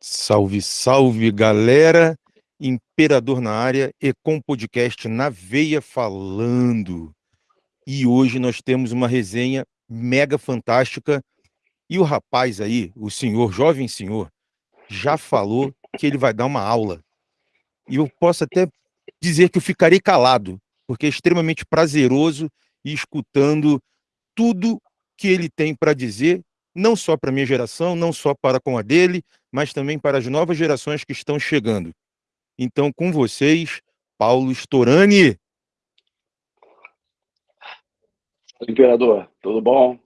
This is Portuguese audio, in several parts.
Salve, salve galera, Imperador na área e com podcast na veia falando. E hoje nós temos uma resenha mega fantástica e o rapaz aí, o senhor, jovem senhor, já falou que ele vai dar uma aula. E eu posso até dizer que eu ficarei calado, porque é extremamente prazeroso ir escutando tudo que ele tem para dizer não só para a minha geração, não só para com a dele, mas também para as novas gerações que estão chegando. Então, com vocês, Paulo Storani. Imperador, tudo bom?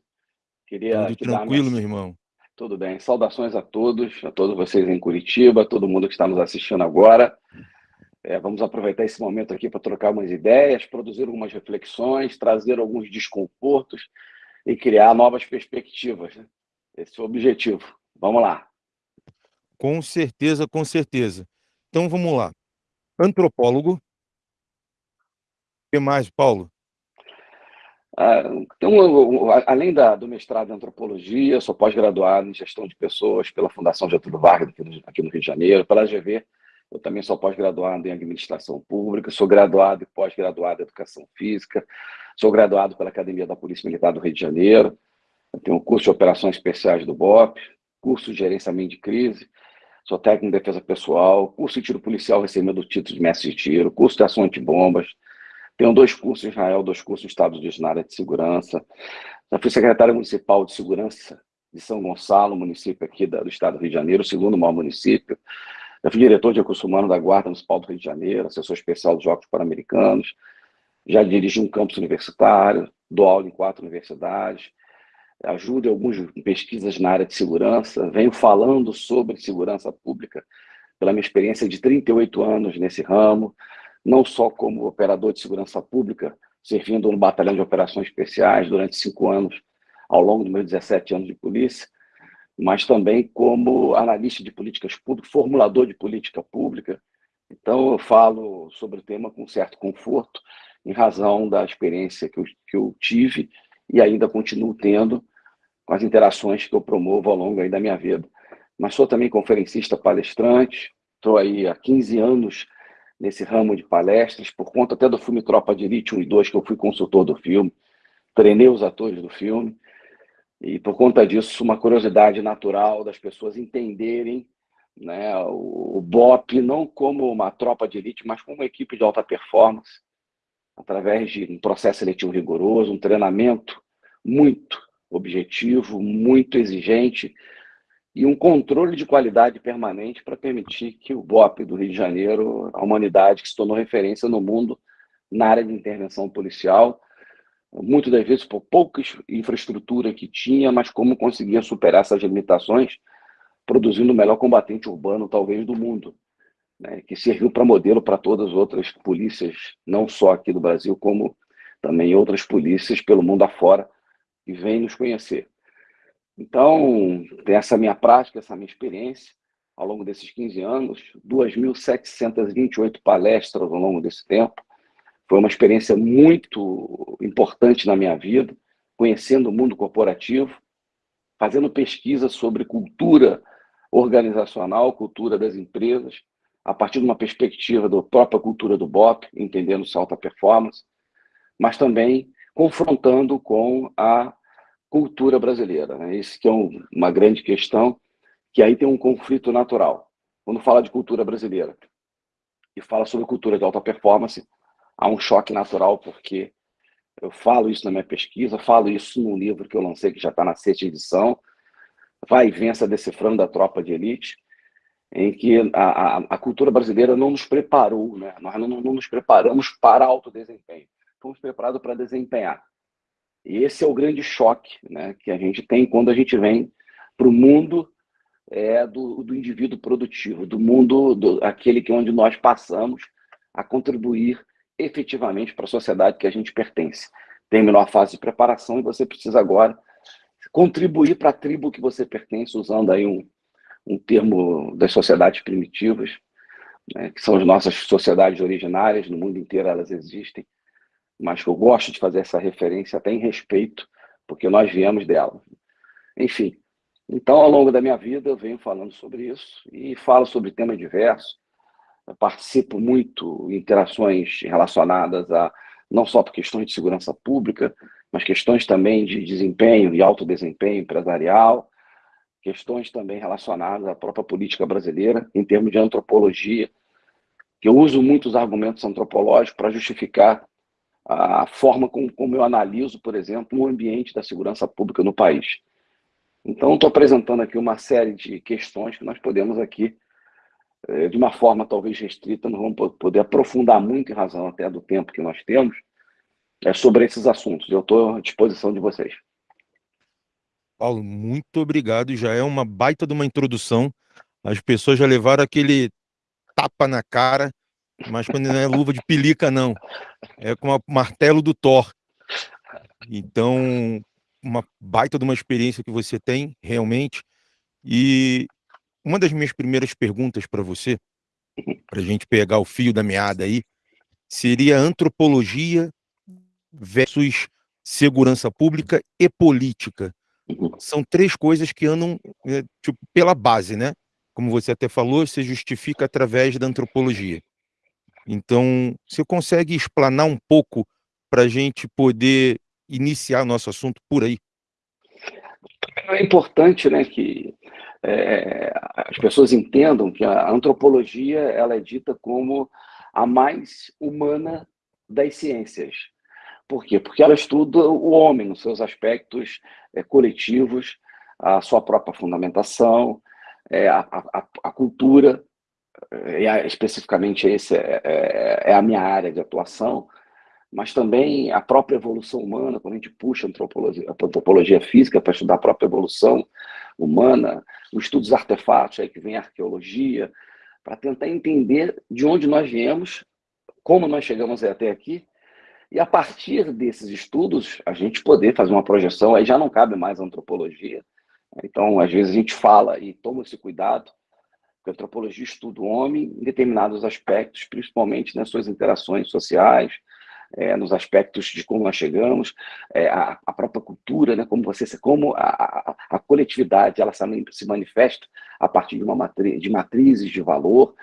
Queria tudo tranquilo, meu irmão. Tudo bem. Saudações a todos, a todos vocês em Curitiba, a todo mundo que está nos assistindo agora. É, vamos aproveitar esse momento aqui para trocar umas ideias, produzir algumas reflexões, trazer alguns desconfortos e criar novas perspectivas. Né? Esse é o objetivo. Vamos lá. Com certeza, com certeza. Então vamos lá. Antropólogo. O que mais, Paulo? Ah, então, além da, do mestrado em antropologia, sou pós-graduado em gestão de pessoas pela Fundação Getúlio Vargas, aqui no, aqui no Rio de Janeiro, pela GV. Eu também sou pós-graduado em administração pública, sou graduado e pós-graduado em educação física, sou graduado pela Academia da Polícia Militar do Rio de Janeiro, tenho um curso de operações especiais do BOP, curso de gerenciamento de crise, sou técnico de defesa pessoal, curso de tiro policial recebendo o título de mestre de tiro, curso de ação antibombas, tenho dois cursos em Israel, dois cursos nos Estados Unidos na área de segurança, já fui secretário municipal de segurança de São Gonçalo, município aqui do estado do Rio de Janeiro, o segundo maior município, já fui diretor de recursos humanos da Guarda Municipal do Rio de Janeiro, assessor especial dos Jogos Pan-Americanos, já dirigi um campus universitário, dou aula em quatro universidades, ajudo em algumas pesquisas na área de segurança, venho falando sobre segurança pública pela minha experiência de 38 anos nesse ramo, não só como operador de segurança pública, servindo no Batalhão de Operações Especiais durante cinco anos, ao longo dos meus 17 anos de polícia, mas também como analista de políticas públicas, formulador de política pública. Então, eu falo sobre o tema com certo conforto, em razão da experiência que eu, que eu tive e ainda continuo tendo com as interações que eu promovo ao longo da minha vida. Mas sou também conferencista palestrante, estou aí há 15 anos nesse ramo de palestras, por conta até do filme Tropa de Elite 1 e 2, que eu fui consultor do filme, treinei os atores do filme, e por conta disso, uma curiosidade natural das pessoas entenderem né, o, o BOP não como uma tropa de elite, mas como uma equipe de alta performance, através de um processo seletivo rigoroso, um treinamento muito objetivo, muito exigente e um controle de qualidade permanente para permitir que o BOP do Rio de Janeiro, a humanidade que se tornou referência no mundo na área de intervenção policial, muitas das vezes por pouca infraestrutura que tinha, mas como conseguia superar essas limitações, produzindo o melhor combatente urbano, talvez, do mundo, né, que serviu para modelo para todas as outras polícias, não só aqui do Brasil, como também outras polícias pelo mundo afora, que vêm nos conhecer. Então, tem essa minha prática, essa minha experiência, ao longo desses 15 anos, 2.728 palestras ao longo desse tempo. Foi uma experiência muito importante na minha vida, conhecendo o mundo corporativo, fazendo pesquisa sobre cultura organizacional, cultura das empresas, a partir de uma perspectiva da própria cultura do BOP, entendendo se alta performance, mas também confrontando com a cultura brasileira. Né? Que é um, uma grande questão, que aí tem um conflito natural. Quando fala de cultura brasileira e fala sobre cultura de alta performance, há um choque natural, porque eu falo isso na minha pesquisa, falo isso no livro que eu lancei, que já está na sexta edição, Vai e Vença Decifrando a Tropa de Elite, em que a, a, a cultura brasileira não nos preparou, né? nós não, não nos preparamos para alto desempenho fomos preparados para desempenhar. E esse é o grande choque né, que a gente tem quando a gente vem para o mundo é, do, do indivíduo produtivo, do mundo, do, aquele que é onde nós passamos a contribuir efetivamente para a sociedade que a gente pertence. Terminou a fase de preparação e você precisa agora contribuir para a tribo que você pertence, usando aí um, um termo das sociedades primitivas, né, que são as nossas sociedades originárias, no mundo inteiro elas existem, mas que eu gosto de fazer essa referência até em respeito, porque nós viemos dela. Enfim, Então, ao longo da minha vida, eu venho falando sobre isso e falo sobre temas diversos. Eu participo muito em interações relacionadas a não só por questões de segurança pública, mas questões também de desempenho e alto desempenho empresarial, questões também relacionadas à própria política brasileira, em termos de antropologia, que eu uso muitos argumentos antropológicos para justificar a forma como, como, eu analiso, por exemplo, o ambiente da segurança pública no país. Então, estou apresentando aqui uma série de questões que nós podemos aqui, de uma forma talvez restrita, não vamos poder aprofundar muito em razão até do tempo que nós temos, é, sobre esses assuntos. Eu estou à disposição de vocês. Paulo, muito obrigado. Já é uma baita de uma introdução. As pessoas já levaram aquele tapa na cara, mas quando não é luva de pelica, não. É com o martelo do Thor. Então, uma baita de uma experiência que você tem, realmente. E uma das minhas primeiras perguntas para você, para a gente pegar o fio da meada aí, seria antropologia versus segurança pública e política. São três coisas que andam é, tipo, pela base, né? Como você até falou, se justifica através da antropologia. Então, você consegue explanar um pouco para a gente poder iniciar nosso assunto por aí? É importante né, que é, as pessoas entendam que a antropologia ela é dita como a mais humana das ciências. Por quê? Porque ela estuda o homem nos seus aspectos é, coletivos, a sua própria fundamentação, é, a, a, a, cultura, é, especificamente esse é, é, é, a minha área de atuação, mas também a própria evolução humana, quando a gente puxa a antropologia, a antropologia física para estudar a própria evolução humana, os estudos artefatos, aí que vem a arqueologia, para tentar entender de onde nós viemos, como nós chegamos até aqui, e a partir desses estudos, a gente poder fazer uma projeção, aí já não cabe mais a antropologia. Então, às vezes a gente fala e toma esse cuidado, porque a antropologia estuda o homem em determinados aspectos, principalmente nas suas interações sociais, é, nos aspectos de como nós chegamos, é, a, a, própria cultura, né, como você, como a, a, a, coletividade ela se manifesta a partir de uma matriz, de matrizes de valor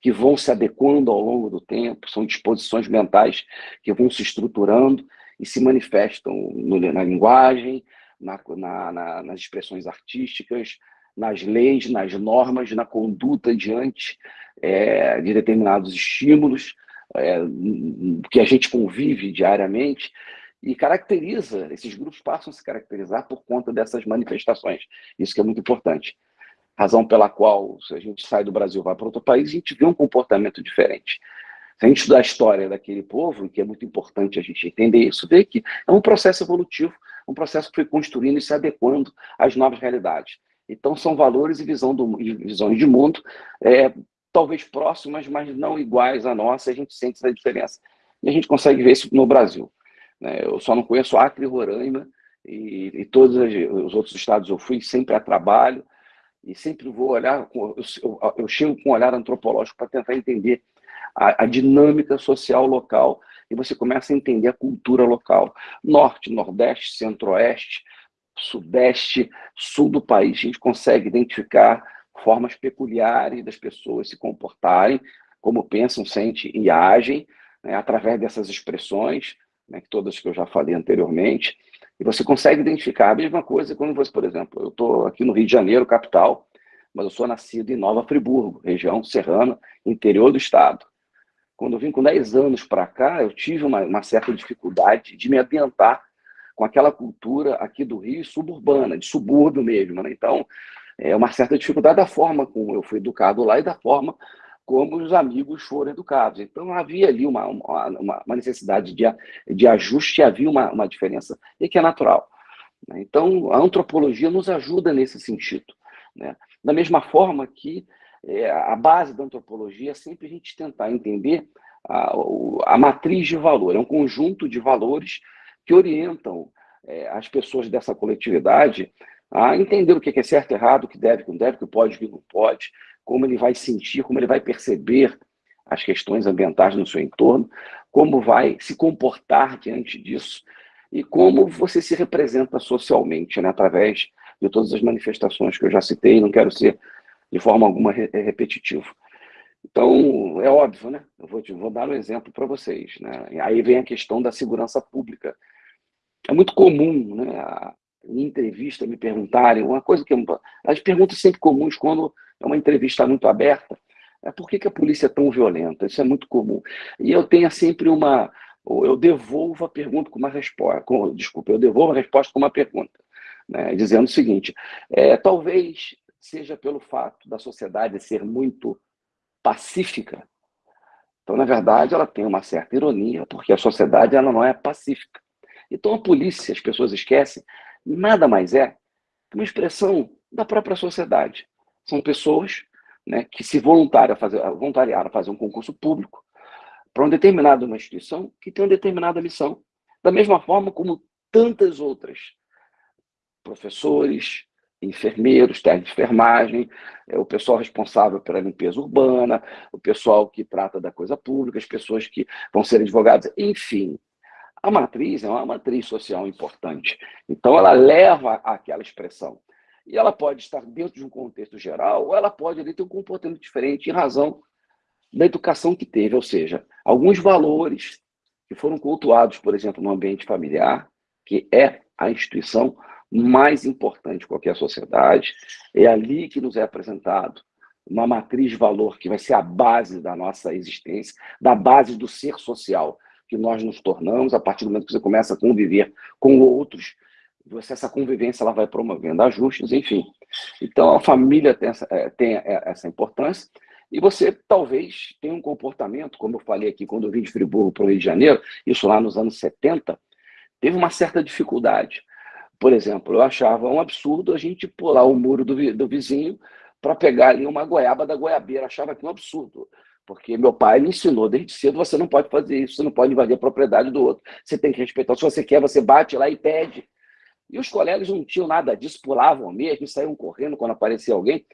que vão se adequando ao longo do tempo, são disposições mentais que vão se estruturando e se manifestam no, na linguagem, na, na, nas expressões artísticas, nas leis, nas normas, na conduta diante é, de determinados estímulos, é, que a gente convive diariamente e caracteriza, esses grupos passam a se caracterizar por conta dessas manifestações. Isso que é muito importante. Razão pela qual, se a gente sai do Brasil e vai para outro país, a gente vê um comportamento diferente. Se a gente estudar a história daquele povo, que é muito importante a gente entender isso, vê que é um processo evolutivo, um processo que foi construindo e se adequando às novas realidades. Então, são valores e visão do, visões de mundo é, talvez próximas, mas não iguais à nossa, a gente sente essa diferença. E a gente consegue ver isso no Brasil. Né? Eu só não conheço Acre e Roraima, e, e todos os outros estados eu fui sempre a trabalho, e sempre vou olhar, eu, eu, eu chego com um olhar antropológico para tentar entender a, a, dinâmica social local, e você começa a entender a cultura local. Norte, Nordeste, Centro-Oeste, Sudeste, Sul do país, a gente consegue identificar formas peculiares das pessoas se comportarem, como pensam, sentem e agem, né, através dessas expressões, né, todas que eu já falei anteriormente, e você consegue identificar a mesma coisa quando você, por exemplo, eu estou aqui no Rio de Janeiro, capital, mas eu sou nascido em Nova Friburgo, região serrana, interior do estado. Quando eu vim com 10 anos para cá, eu tive uma, uma certa dificuldade de me ambientar com aquela cultura aqui do Rio suburbana, de subúrbio mesmo. Né? Então, é uma certa dificuldade da forma como eu fui educado lá e da forma como os amigos foram educados. Então, havia ali uma, uma, uma necessidade de, de ajuste, havia uma, uma diferença, e que é natural. Né? Então, a antropologia nos ajuda nesse sentido. Né? Da mesma forma que é, a base da antropologia é sempre a gente tentar entender a, a matriz de valor, é um conjunto de valores que orientam é, as pessoas dessa coletividade a entender o que é certo, errado, o que deve, o que não deve, o que pode, o que não pode, como ele vai sentir, como ele vai perceber as questões ambientais no seu entorno, como vai se comportar diante disso e como você se representa socialmente, né, através de todas as manifestações que eu já citei, não quero ser de forma alguma repetitivo. Então, é óbvio, né? Eu vou, te, vou dar um exemplo para vocês. Né? Aí vem a questão da segurança pública. É muito comum, né? Em entrevista, me perguntarem uma coisa que... As perguntas sempre comuns quando é uma entrevista muito aberta, é por que, que a polícia é tão violenta? Isso é muito comum. E eu tenho sempre uma... Eu devolvo a pergunta com uma resposta... Com, desculpa, eu devolvo a resposta com uma pergunta. Né? Dizendo o seguinte, é, talvez seja pelo fato da sociedade ser muito pacífica. Então, na verdade, ela tem uma certa ironia, porque a sociedade ela não é pacífica. Então, a polícia, as pessoas esquecem, nada mais é que uma expressão da própria sociedade. São pessoas né, que se voluntariam a fazer, voluntariaram a fazer um concurso público para uma determinada uma instituição que tem uma determinada missão. Da mesma forma como tantas outras. Professores, enfermeiros, técnicos de enfermagem, é, o pessoal responsável pela limpeza urbana, o pessoal que trata da coisa pública, as pessoas que vão ser advogados, enfim. A matriz é uma matriz social importante. Então, ela leva àquela expressão. E ela pode estar dentro de um contexto geral, ou ela pode ali, ter um comportamento diferente em razão da educação que teve, ou seja, alguns valores que foram cultuados, por exemplo, no ambiente familiar, que é a instituição mais importante de qualquer sociedade. É ali que nos é apresentado uma matriz de valor que vai ser a base da nossa existência, da base do ser social que nós nos tornamos a partir do momento que você começa a conviver com outros, você, essa convivência ela vai promovendo ajustes, enfim. Então, a família tem essa, é, tem é, essa importância, e você talvez tenha um comportamento, como eu falei aqui, quando eu vim de Friburgo para o Rio de Janeiro, isso lá nos anos 70, teve uma certa dificuldade. Por exemplo, eu achava um absurdo a gente pular o muro do, do vizinho para pegar ali uma goiaba da goiabeira. Achava que um absurdo. Porque meu pai me ensinou desde cedo, você não pode fazer isso, você não pode invadir a propriedade do outro. Você tem que respeitar. Se você quer, você bate lá e pede. E os colegas não tinham nada disso, pulavam mesmo, saíam correndo quando aparecia alguém.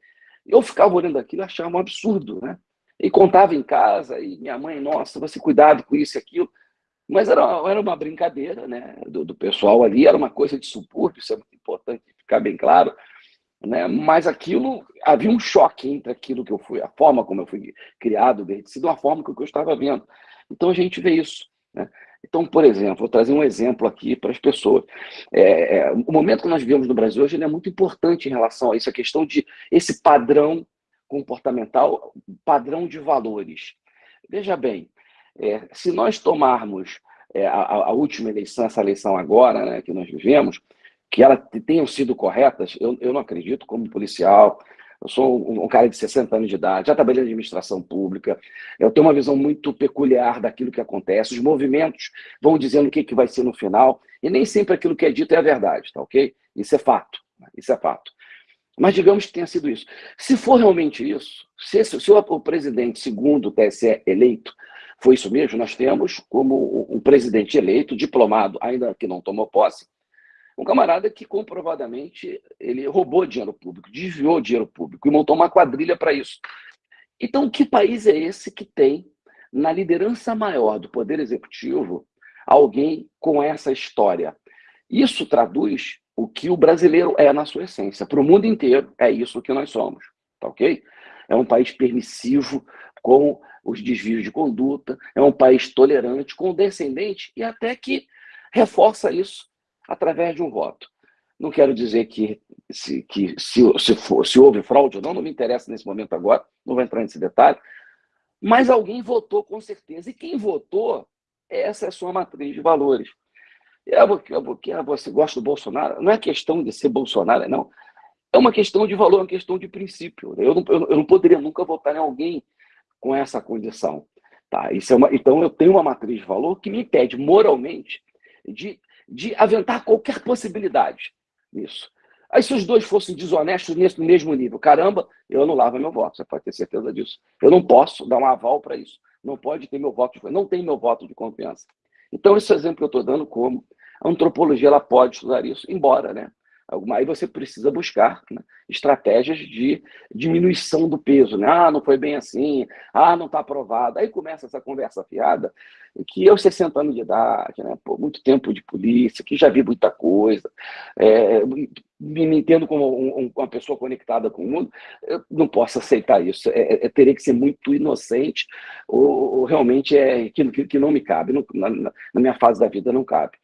Eu ficava olhando aquilo e achava um absurdo, né? E contava em casa, e minha mãe, nossa, você cuidado com isso e aquilo. Mas era, era uma brincadeira né, do, do, pessoal ali, era uma coisa de subúrbio, isso é muito importante ficar bem claro. Né? Mas aquilo, havia um choque entre aquilo que eu fui, a forma como eu fui criado, cedo, a forma que eu estava vendo. Então a gente vê isso. Né? Então, por exemplo, vou trazer um exemplo aqui para as pessoas. É, é, o momento que nós vivemos no Brasil hoje é muito importante em relação a isso, a questão de esse padrão comportamental, padrão de valores. Veja bem, é, se nós tomarmos é, a, a, última eleição, essa eleição agora, né, que nós vivemos, que elas tenham sido corretas, eu, eu não acredito como policial, eu sou um, um, cara de 60 anos de idade, já trabalhei em administração pública, eu tenho uma visão muito peculiar daquilo que acontece, os movimentos vão dizendo o que, que vai ser no final, e nem sempre aquilo que é dito é a verdade, tá ok? Isso é fato, isso é fato. Mas digamos que tenha sido isso. Se for realmente isso, se, se o, o presidente, segundo o TSE eleito, foi isso mesmo, nós temos como um presidente eleito, diplomado, ainda que não tomou posse, um camarada que comprovadamente ele roubou dinheiro público, desviou dinheiro público e montou uma quadrilha para isso. Então, que país é esse que tem, na liderança maior do Poder Executivo, alguém com essa história? Isso traduz o que o brasileiro é na sua essência. Para o mundo inteiro, é isso que nós somos, tá ok? É um país permissivo, com os desvios de conduta, é um país tolerante, condescendente e até que reforça isso através de um voto. Não quero dizer que se, que se, se, for, se houve fraude ou não, não me interessa nesse momento agora, não vou entrar nesse detalhe, mas alguém votou com certeza. E quem votou, essa é a sua matriz de valores. É porque, é ah, você gosta do Bolsonaro, não é questão de ser Bolsonaro, não. É uma questão de valor, é uma questão de princípio. Eu não, eu não poderia nunca votar em alguém com essa condição. Tá? Isso é uma, então, eu tenho uma matriz de valor que me impede moralmente de, de aventar qualquer possibilidade nisso. Aí, se os dois fossem desonestos nesse mesmo nível, caramba, eu anulava meu voto, você pode ter certeza disso. Eu não posso dar um aval para isso. Não pode ter meu voto, de, não tem meu voto de confiança. Então, esse exemplo que eu estou dando como a antropologia ela pode estudar isso, embora, né? Aí você precisa buscar né, estratégias de diminuição do peso. Né? Ah, não foi bem assim. Ah, não está aprovado. Aí começa essa conversa fiada, que eu, 60 anos de idade, né, pô, muito tempo de polícia, que já vi muita coisa, é, me entendo como um, uma pessoa conectada com o mundo, eu não posso aceitar isso. É, é, teria que ser muito inocente ou, ou realmente é que, que, não me cabe, não, na, na minha fase da vida não cabe.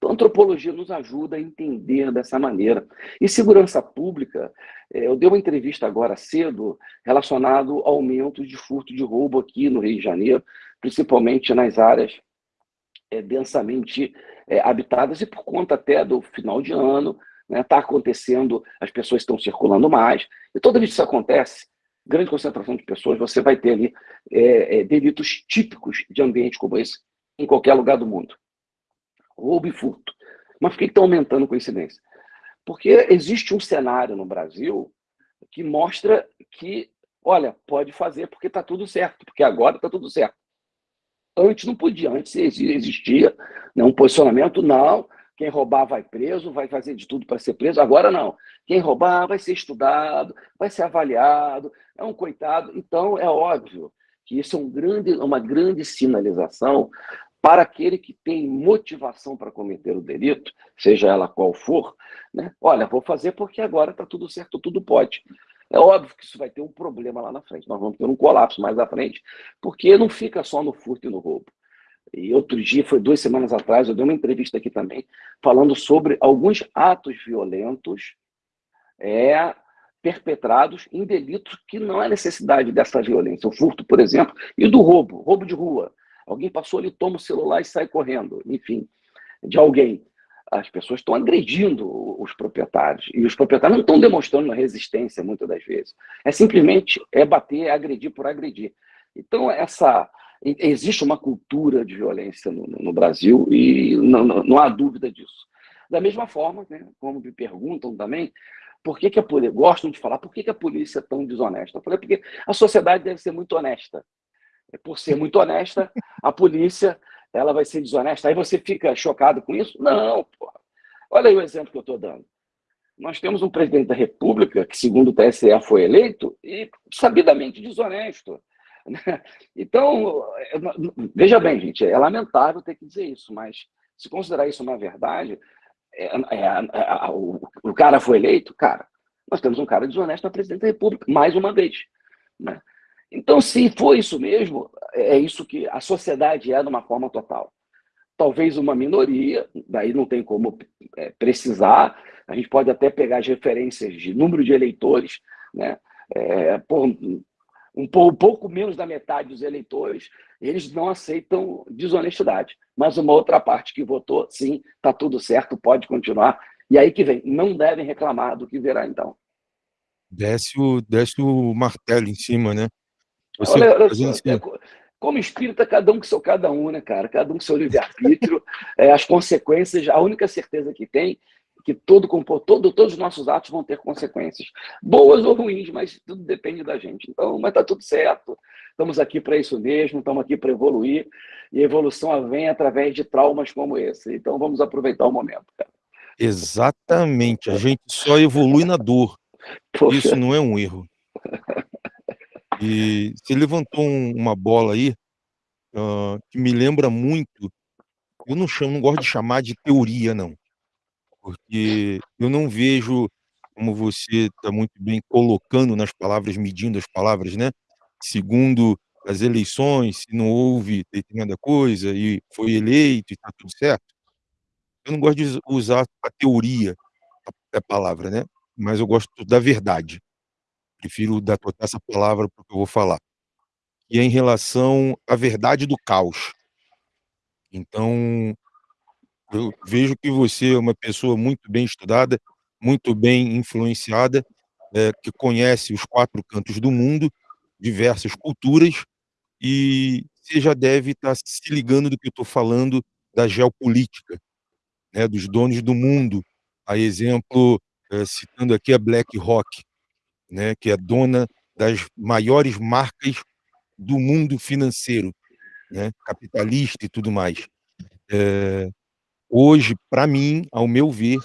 Então, a antropologia nos ajuda a entender dessa maneira. E segurança pública, é, eu dei uma entrevista agora cedo relacionado ao aumento de furto de roubo aqui no Rio de Janeiro, principalmente nas áreas é, densamente é, habitadas e por conta até do final de ano, está né, tá acontecendo, as pessoas estão circulando mais, e toda vez que isso acontece, grande concentração de pessoas, você vai ter ali é, delitos típicos de ambiente como esse em qualquer lugar do mundo roubo e furto. Mas por que estão aumentando coincidência? Porque existe um cenário no Brasil que mostra que, olha, pode fazer porque está tudo certo, porque agora está tudo certo. Antes não podia, antes existia né, um posicionamento, não, quem roubar vai preso, vai fazer de tudo para ser preso, agora não. Quem roubar vai ser estudado, vai ser avaliado, é um coitado. Então, é óbvio que isso é um grande, uma grande sinalização para aquele que tem motivação para cometer o delito, seja ela qual for, né? olha, vou fazer porque agora está tudo certo, tudo pode. É óbvio que isso vai ter um problema lá na frente, nós vamos ter um colapso mais à frente, porque não fica só no furto e no roubo. E outro dia, foi duas semanas atrás, eu dei uma entrevista aqui também, falando sobre alguns atos violentos é, perpetrados em delitos que não há necessidade dessa violência. O furto, por exemplo, e do roubo, roubo de rua. Alguém passou ali, toma o celular e sai correndo, enfim, de alguém. As pessoas estão agredindo os proprietários. E os proprietários não estão demonstrando resistência, muitas das vezes. É simplesmente é bater, é agredir por agredir. Então, essa existe uma cultura de violência no, no Brasil e não, não, não, há dúvida disso. Da mesma forma, né, como me perguntam também, por que, que a polícia, gostam de falar, por que, que a polícia é tão desonesta? Eu falei, porque a sociedade deve ser muito honesta por ser muito honesta, a polícia ela vai ser desonesta. Aí você fica chocado com isso? Não, porra. Olha aí o exemplo que eu estou dando. Nós temos um presidente da República que, segundo o TSE, foi eleito e sabidamente desonesto. Né? Então, veja bem, gente, é lamentável ter que dizer isso, mas se considerar isso uma verdade, é, é, é, o, o, cara foi eleito, cara, nós temos um cara desonesto na presidente da República, mais uma vez. Né? Então, se for isso mesmo, é isso que a sociedade é de uma forma total. Talvez uma minoria, daí não tem como é, precisar, a gente pode até pegar as referências de número de eleitores, né? É, por, um, um pouco menos da metade dos eleitores, eles não aceitam desonestidade. Mas uma outra parte que votou, sim, está tudo certo, pode continuar. E aí que vem, não devem reclamar do que virá então. Desce o, desce o martelo em cima, né? Você olha, olha só, assim. é, como espírita, cada um com seu cada um, né, cara? Cada um com seu livre-arbítrio. é, as consequências, a única certeza que tem é que todo, todo, todos os nossos atos vão ter consequências, boas ou ruins, mas tudo depende da gente. Então, mas tá tudo certo. Estamos aqui para isso mesmo, estamos aqui para evoluir, e a evolução vem através de traumas como esse. Então, vamos aproveitar o momento, cara. Exatamente, a gente só evolui na dor. Poxa. Isso não é um erro. E você levantou um, uma bola aí, que me lembra muito, eu não chamo, não gosto de chamar de teoria, não. Porque eu não vejo, como você está muito bem colocando nas palavras, medindo as palavras, né? Segundo as eleições, se não houve determinada coisa e foi eleito e está tudo certo. Eu não gosto de usar a teoria, a palavra, né? Mas eu gosto da verdade prefiro dar essa palavra para o que eu vou falar, que é em relação à verdade do caos. Então, eu vejo que você é uma pessoa muito bem estudada, muito bem influenciada, é, que conhece os quatro cantos do mundo, diversas culturas, e você já deve estar se ligando do que eu estou falando da geopolítica, né, dos donos do mundo. A exemplo, é, citando aqui a BlackRock, né, que é dona das maiores marcas do mundo financeiro, né, capitalista e tudo mais. É, hoje, para mim, ao meu ver,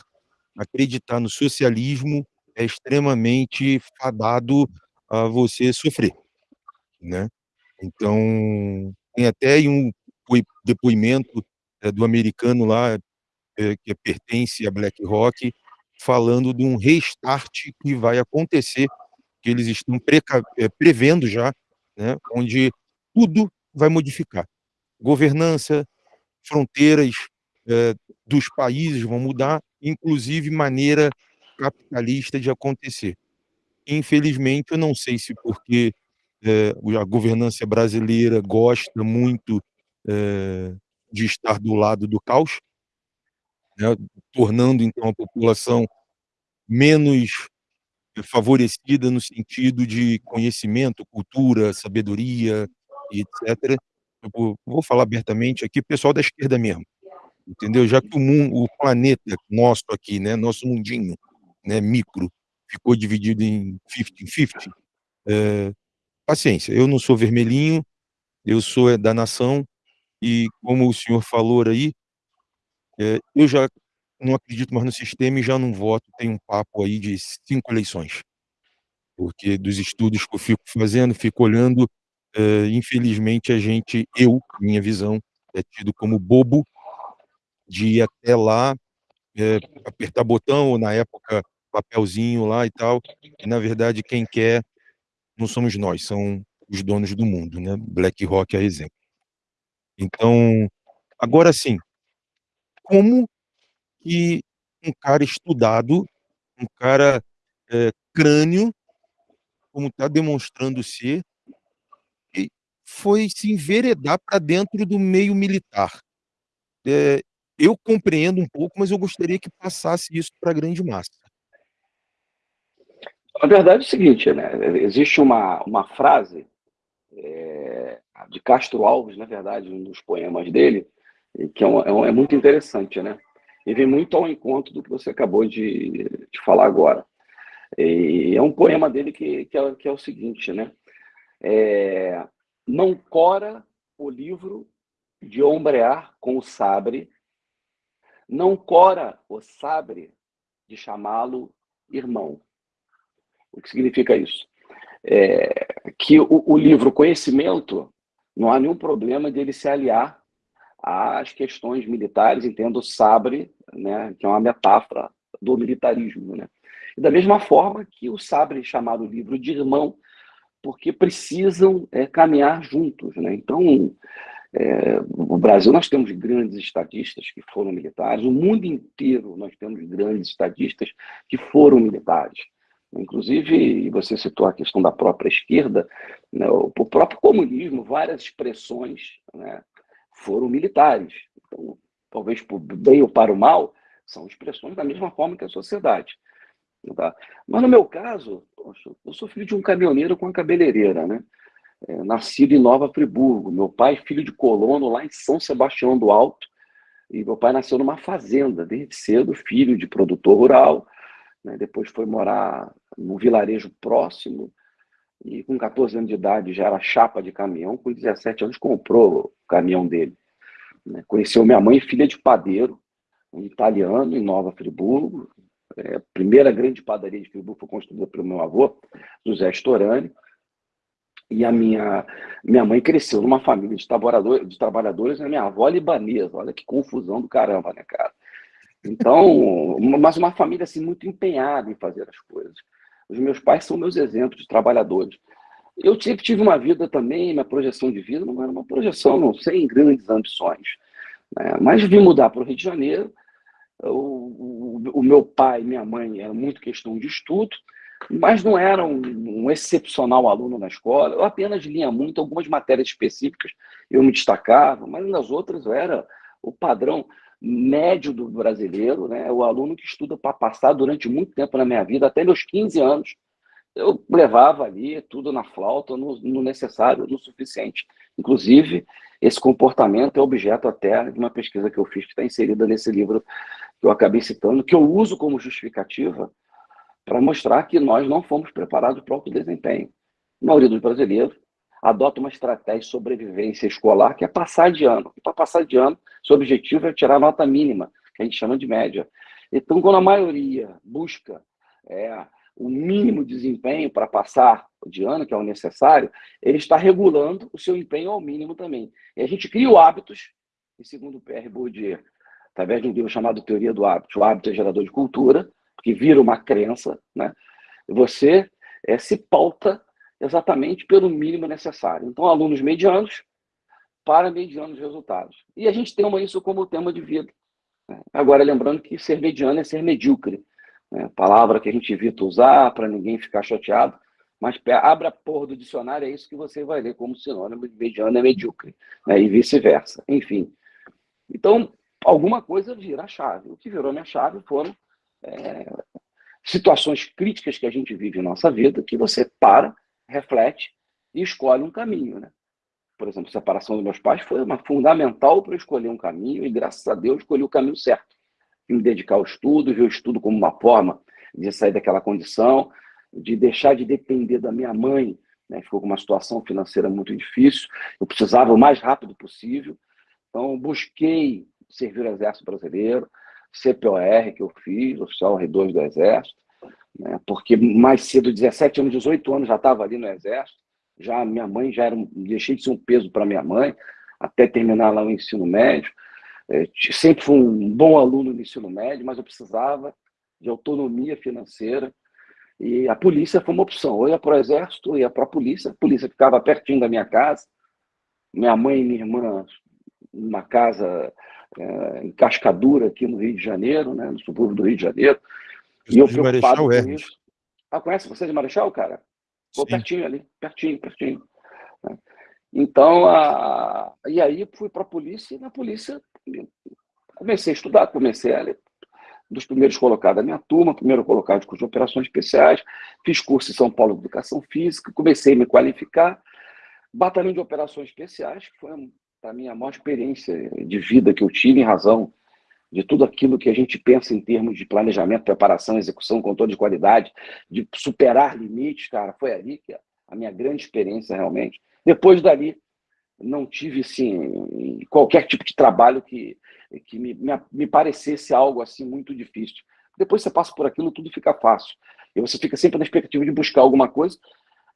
acreditar no socialismo é extremamente fadado a você sofrer, né. Então, tem até um depoimento, eh, do americano lá, eh, que pertence à BlackRock, falando de um restart que vai acontecer, que eles estão eh, prevendo já, né, onde tudo vai modificar. Governança, fronteiras, eh, dos países vão mudar, inclusive maneira capitalista de acontecer. Infelizmente, eu não sei se porque, eh, a governança brasileira gosta muito, de estar do lado do caos né, tornando então a população menos favorecida no sentido de conhecimento, cultura, sabedoria etc. Eu vou falar abertamente aqui, pessoal da esquerda mesmo, entendeu? Já que o mundo o planeta nosso aqui, né, nosso mundinho, né, micro, ficou dividido em fifty-fifty, eh, paciência, eu não sou vermelhinho, eu sou é da nação, e como o senhor falou aí eh, eu já não acredito mais no sistema e já não voto, tem um papo aí de 5 eleições. Porque dos estudos que eu fico fazendo, fico olhando, eh, infelizmente a gente eu, minha visão, é tido como bobo de ir até lá, eh, apertar botão ou na época papelzinho lá e tal, e na verdade quem quer não somos nós, são os donos do mundo, né, BlackRock é exemplo. Então, agora sim como que um cara estudado, um cara, eh, crânio, como tá demonstrando ser, foi se enveredar pra dentro do meio militar. Eh, eu compreendo um pouco, mas eu gostaria que passasse isso pra grande massa. A verdade é o seguinte, né, existe uma uma frase, eh, de Castro Alves, na verdade, um dos poemas dele, que é um é muito interessante, né. E vem muito ao encontro do que você acabou de de falar agora. E é um poema dele que que é que é o seguinte, né, eh, não cora o livro de ombrear com o sabre, não cora o sabre de chamá-lo irmão. O que significa isso? Eh, que o o livro conhecimento, não há nenhum problema dele se aliar às questões militares, entendo o sabre, né, que é uma metáfora do militarismo, né. E da mesma forma que o sabre chamado livro de irmão, porque precisam, eh, caminhar juntos, né. Então, eh, o Brasil nós temos grandes estadistas que foram militares, o mundo inteiro nós temos grandes estadistas que foram militares. Inclusive, você citou a questão da própria esquerda, né, o próprio comunismo, várias expressões, né, foram militares. Então, talvez por bem ou para o mal, são expressões da mesma forma que a sociedade. Tá? Mas no meu caso, eu sou filho de um caminhoneiro com uma cabeleireira, né? É, nascido em Nova Friburgo. Meu pai, filho de colono lá em São Sebastião do Alto. E meu pai nasceu numa fazenda, desde cedo, filho de produtor rural. Né? Depois foi morar num vilarejo próximo. E com 14 anos de idade já era chapa de caminhão. Com 17 anos comprou o caminhão dele. Né? Conheceu minha mãe, filha de padeiro, um italiano, em Nova Friburgo. É, a primeira grande padaria de Friburgo foi construída pelo meu avô, José Storani. E a minha, minha mãe cresceu numa família de, trabalhador, de trabalhadores, a minha avó libanesa. Olha que confusão do caramba, né, cara? Então, mas uma família assim muito empenhada em fazer as coisas. Os meus pais são meus exemplos de trabalhadores. Eu sempre tive uma vida também, minha projeção de vida não era uma projeção, não, sem grandes ambições. Né? Mas vim mudar para o Rio de Janeiro. O, o, o, meu pai e minha mãe eram muito questão de estudo, mas não era um, um, excepcional aluno na escola. Eu apenas lia muito, algumas matérias específicas eu me destacava, mas nas outras eu era o padrão médio do brasileiro, né? o aluno que estuda para passar durante muito tempo na minha vida, até meus 15 anos, eu levava ali tudo na flauta, no, no, necessário, no suficiente. Inclusive, esse comportamento é objeto até de uma pesquisa que eu fiz, que está inserida nesse livro que eu acabei citando, que eu uso como justificativa para mostrar que nós não fomos preparados para o desempenho. A maioria dos brasileiros adota uma estratégia de sobrevivência escolar que é passar de ano. E para passar de ano, seu objetivo é tirar a nota mínima, que a gente chama de média. Então, quando a maioria busca é, o mínimo desempenho para passar de ano, que é o necessário, ele está regulando o seu empenho ao mínimo também. E a gente cria o hábitos, e segundo o PR Bourdieu, através de um livro chamado Teoria do Hábito, o hábito é gerador de cultura, que vira uma crença, né? você é, se pauta exatamente pelo mínimo necessário. Então, alunos medianos para medianos resultados. E a gente tem isso como tema de vida. Né? Agora, lembrando que ser mediano é ser medíocre. Né? Palavra que a gente evita usar para ninguém ficar chateado, mas abra a porra do dicionário, é isso que você vai ler como sinônimo de mediano é medíocre, né? e vice-versa. Enfim. Então, alguma coisa vira chave. O que virou minha chave foram é, situações críticas que a gente vive em nossa vida, que você para, reflete e escolhe um caminho. Né? Por exemplo, a separação dos meus pais foi uma fundamental para eu escolher um caminho, e graças a Deus escolhi o caminho certo. Me dedicar ao estudo, ver o estudo como uma forma de sair daquela condição, de deixar de depender da minha mãe, né? ficou com uma situação financeira muito difícil, eu precisava o mais rápido possível, então busquei servir o Exército Brasileiro, CPOR que eu fiz, oficial R2 do Exército, né? porque mais cedo, 17 anos, 18 anos, já estava ali no Exército, já minha mãe já era, deixei de ser um peso para minha mãe, até terminar lá o ensino médio, é, sempre fui um bom aluno no ensino médio, mas eu precisava de autonomia financeira, e a polícia foi uma opção, ou ia para o exército, ou ia para a polícia, a polícia ficava pertinho da minha casa, minha mãe e minha irmã numa casa é, em Cascadura, aqui no Rio de Janeiro, né, no subúrbio do Rio de Janeiro. E eu preocupado com Hermes. isso. Ah, conhece você de Marechal, cara? Vou pertinho ali, pertinho, pertinho. Né. Então, a... e aí fui para a polícia, e na polícia comecei a estudar, comecei a ler dos primeiros colocados da minha turma, primeiro colocado de curso de operações especiais, fiz curso em São Paulo de Educação Física, comecei a me qualificar, batalhão de operações especiais, que foi para mim, a maior experiência de vida que eu tive em razão de tudo aquilo que a gente pensa em termos de planejamento, preparação, execução, controle de qualidade, de superar limites, cara, foi ali que a minha grande experiência realmente. Depois dali, não tive, assim, qualquer tipo de trabalho que, que me, me, me parecesse algo assim muito difícil. Depois você passa por aquilo, tudo fica fácil. E você fica sempre na expectativa de buscar alguma coisa.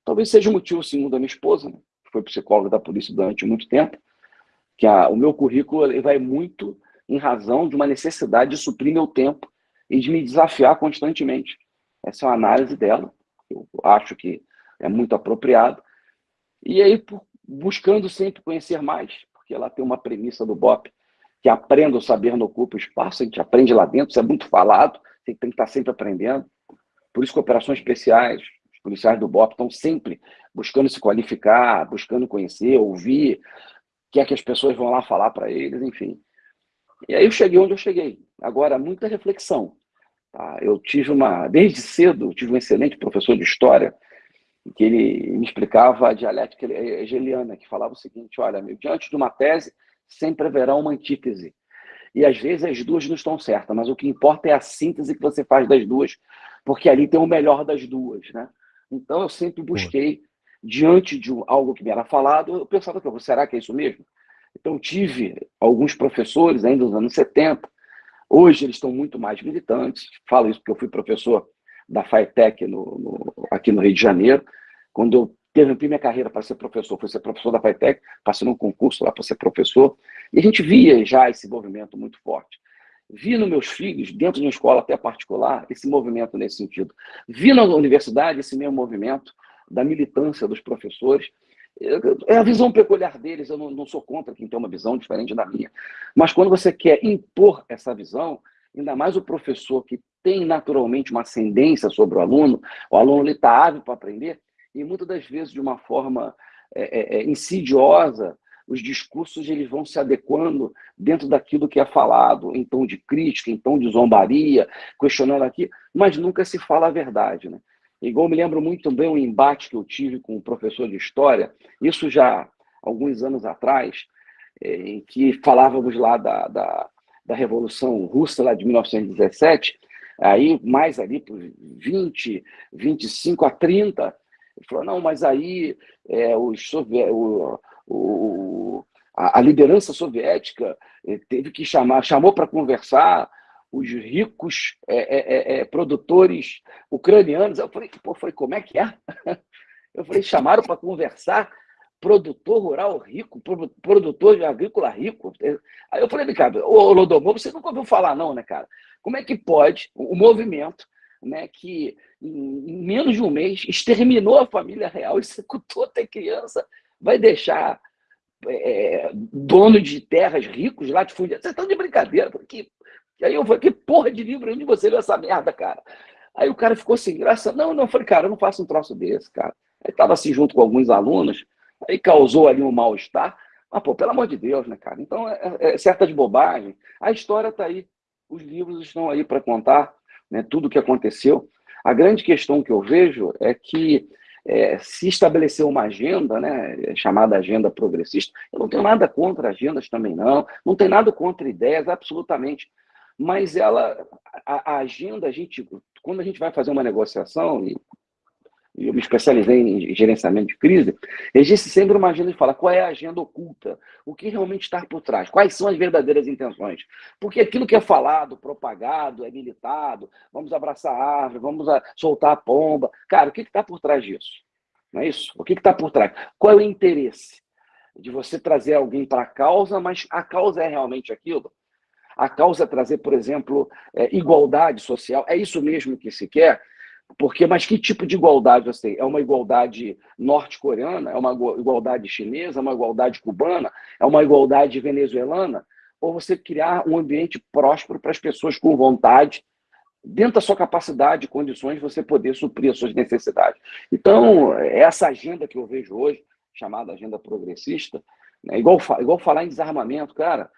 Talvez seja o motivo, segundo a minha esposa, né, que foi psicóloga da polícia durante muito tempo, que a, o meu currículo vai muito em razão de uma necessidade de suprir meu tempo e de me desafiar constantemente. Essa é uma análise dela, eu acho que é muito apropriado. E aí, buscando sempre conhecer mais, porque ela tem uma premissa do BOP, que aprenda o saber não ocupa o espaço, a gente aprende lá dentro, isso é muito falado, tem que estar sempre aprendendo. Por isso que operações especiais, os policiais do BOP estão sempre buscando se qualificar, buscando conhecer, ouvir, quer que as pessoas vão lá falar para eles, enfim. E aí eu cheguei onde eu cheguei. Agora, muita reflexão. Tá? Eu tive uma, desde cedo, tive um excelente professor de história, que ele me explicava a dialética hegeliana, que falava o seguinte, olha, meu, diante de uma tese, sempre haverá uma antítese. E às vezes as duas não estão certas, mas o que importa é a síntese que você faz das duas, porque ali tem o melhor das duas, né? Então eu sempre busquei diante de algo que me era falado, eu pensava, será que é isso mesmo? Então, tive alguns professores ainda nos anos 70, hoje eles estão muito mais militantes, falo isso porque eu fui professor da FAETEC no, no, aqui no Rio de Janeiro, quando eu interrompi minha carreira para ser professor, fui ser professor da FAETEC, passei num concurso lá para ser professor, e a gente via já esse movimento muito forte. Vi nos meus filhos, dentro de uma escola até particular, esse movimento nesse sentido. Vi na universidade esse mesmo movimento, da militância dos professores. É a visão peculiar deles, eu não, não sou contra quem tem uma visão diferente da minha. Mas quando você quer impor essa visão, ainda mais o professor que tem naturalmente uma ascendência sobre o aluno, o aluno está ávido para aprender, e muitas das vezes de uma forma é, é, é, insidiosa, os discursos eles vão se adequando dentro daquilo que é falado, em tom de crítica, em tom de zombaria, questionando aqui, mas nunca se fala a verdade. Né? Igual me lembro muito bem um embate que eu tive com um professor de história, isso já alguns anos atrás, é, em que falávamos lá da, da, da Revolução Russa lá de 1917, aí mais ali por 20, 25 a 30, ele falou, não, mas aí é, os o, o, a, a liderança soviética é, teve que chamar, chamou para conversar os ricos é, é, é, é produtores ucranianos. Eu falei, pô, falei, como é que é? Eu falei, chamaram para conversar produtor rural rico, produtor de agrícola rico. Aí eu falei, cara, ô Lodomor, você nunca ouviu falar não, né, cara? Como é que pode o movimento né, que em menos de um mês exterminou a família real, executou até criança, vai deixar é, dono de terras ricos, latifundiários. Vocês estão de brincadeira. Que, aí eu falei, que porra de livro onde você leu essa merda, cara? Aí o cara ficou assim, graça. Não, não, eu falei, cara, eu não faço um troço desse, cara. Aí estava assim junto com alguns alunos, aí causou ali um mal-estar. Mas, pô, pelo amor de Deus, né, cara? Então, é, é, é certa de bobagem. A história está aí. Os livros estão aí para contar né, tudo o que aconteceu. A grande questão que eu vejo é que é, se estabeleceu uma agenda, né, chamada agenda progressista. Eu não tenho nada contra agendas também, não. Não tenho nada contra ideias, absolutamente. Mas ela, a, a agenda, a gente, quando a gente vai fazer uma negociação, e eu me especializei em gerenciamento de crise, existe sempre uma agenda de falar qual é a agenda oculta, o que realmente está por trás, quais são as verdadeiras intenções. Porque aquilo que é falado, propagado, é militado, vamos abraçar a árvore, vamos soltar a pomba. Cara, o que está por trás disso? Não é isso? O que está por trás? Qual é o interesse de você trazer alguém para a causa, mas a causa é realmente aquilo? A causa é trazer, por exemplo, é, igualdade social. É isso mesmo que se quer? Porque, mas que tipo de igualdade você tem? É uma igualdade norte-coreana? É uma igualdade chinesa? É uma igualdade cubana? É uma igualdade venezuelana? Ou você criar um ambiente próspero para as pessoas com vontade, dentro da sua capacidade e condições, você poder suprir as suas necessidades. Então, essa agenda que eu vejo hoje, chamada agenda progressista, é igual, igual falar em desarmamento, cara.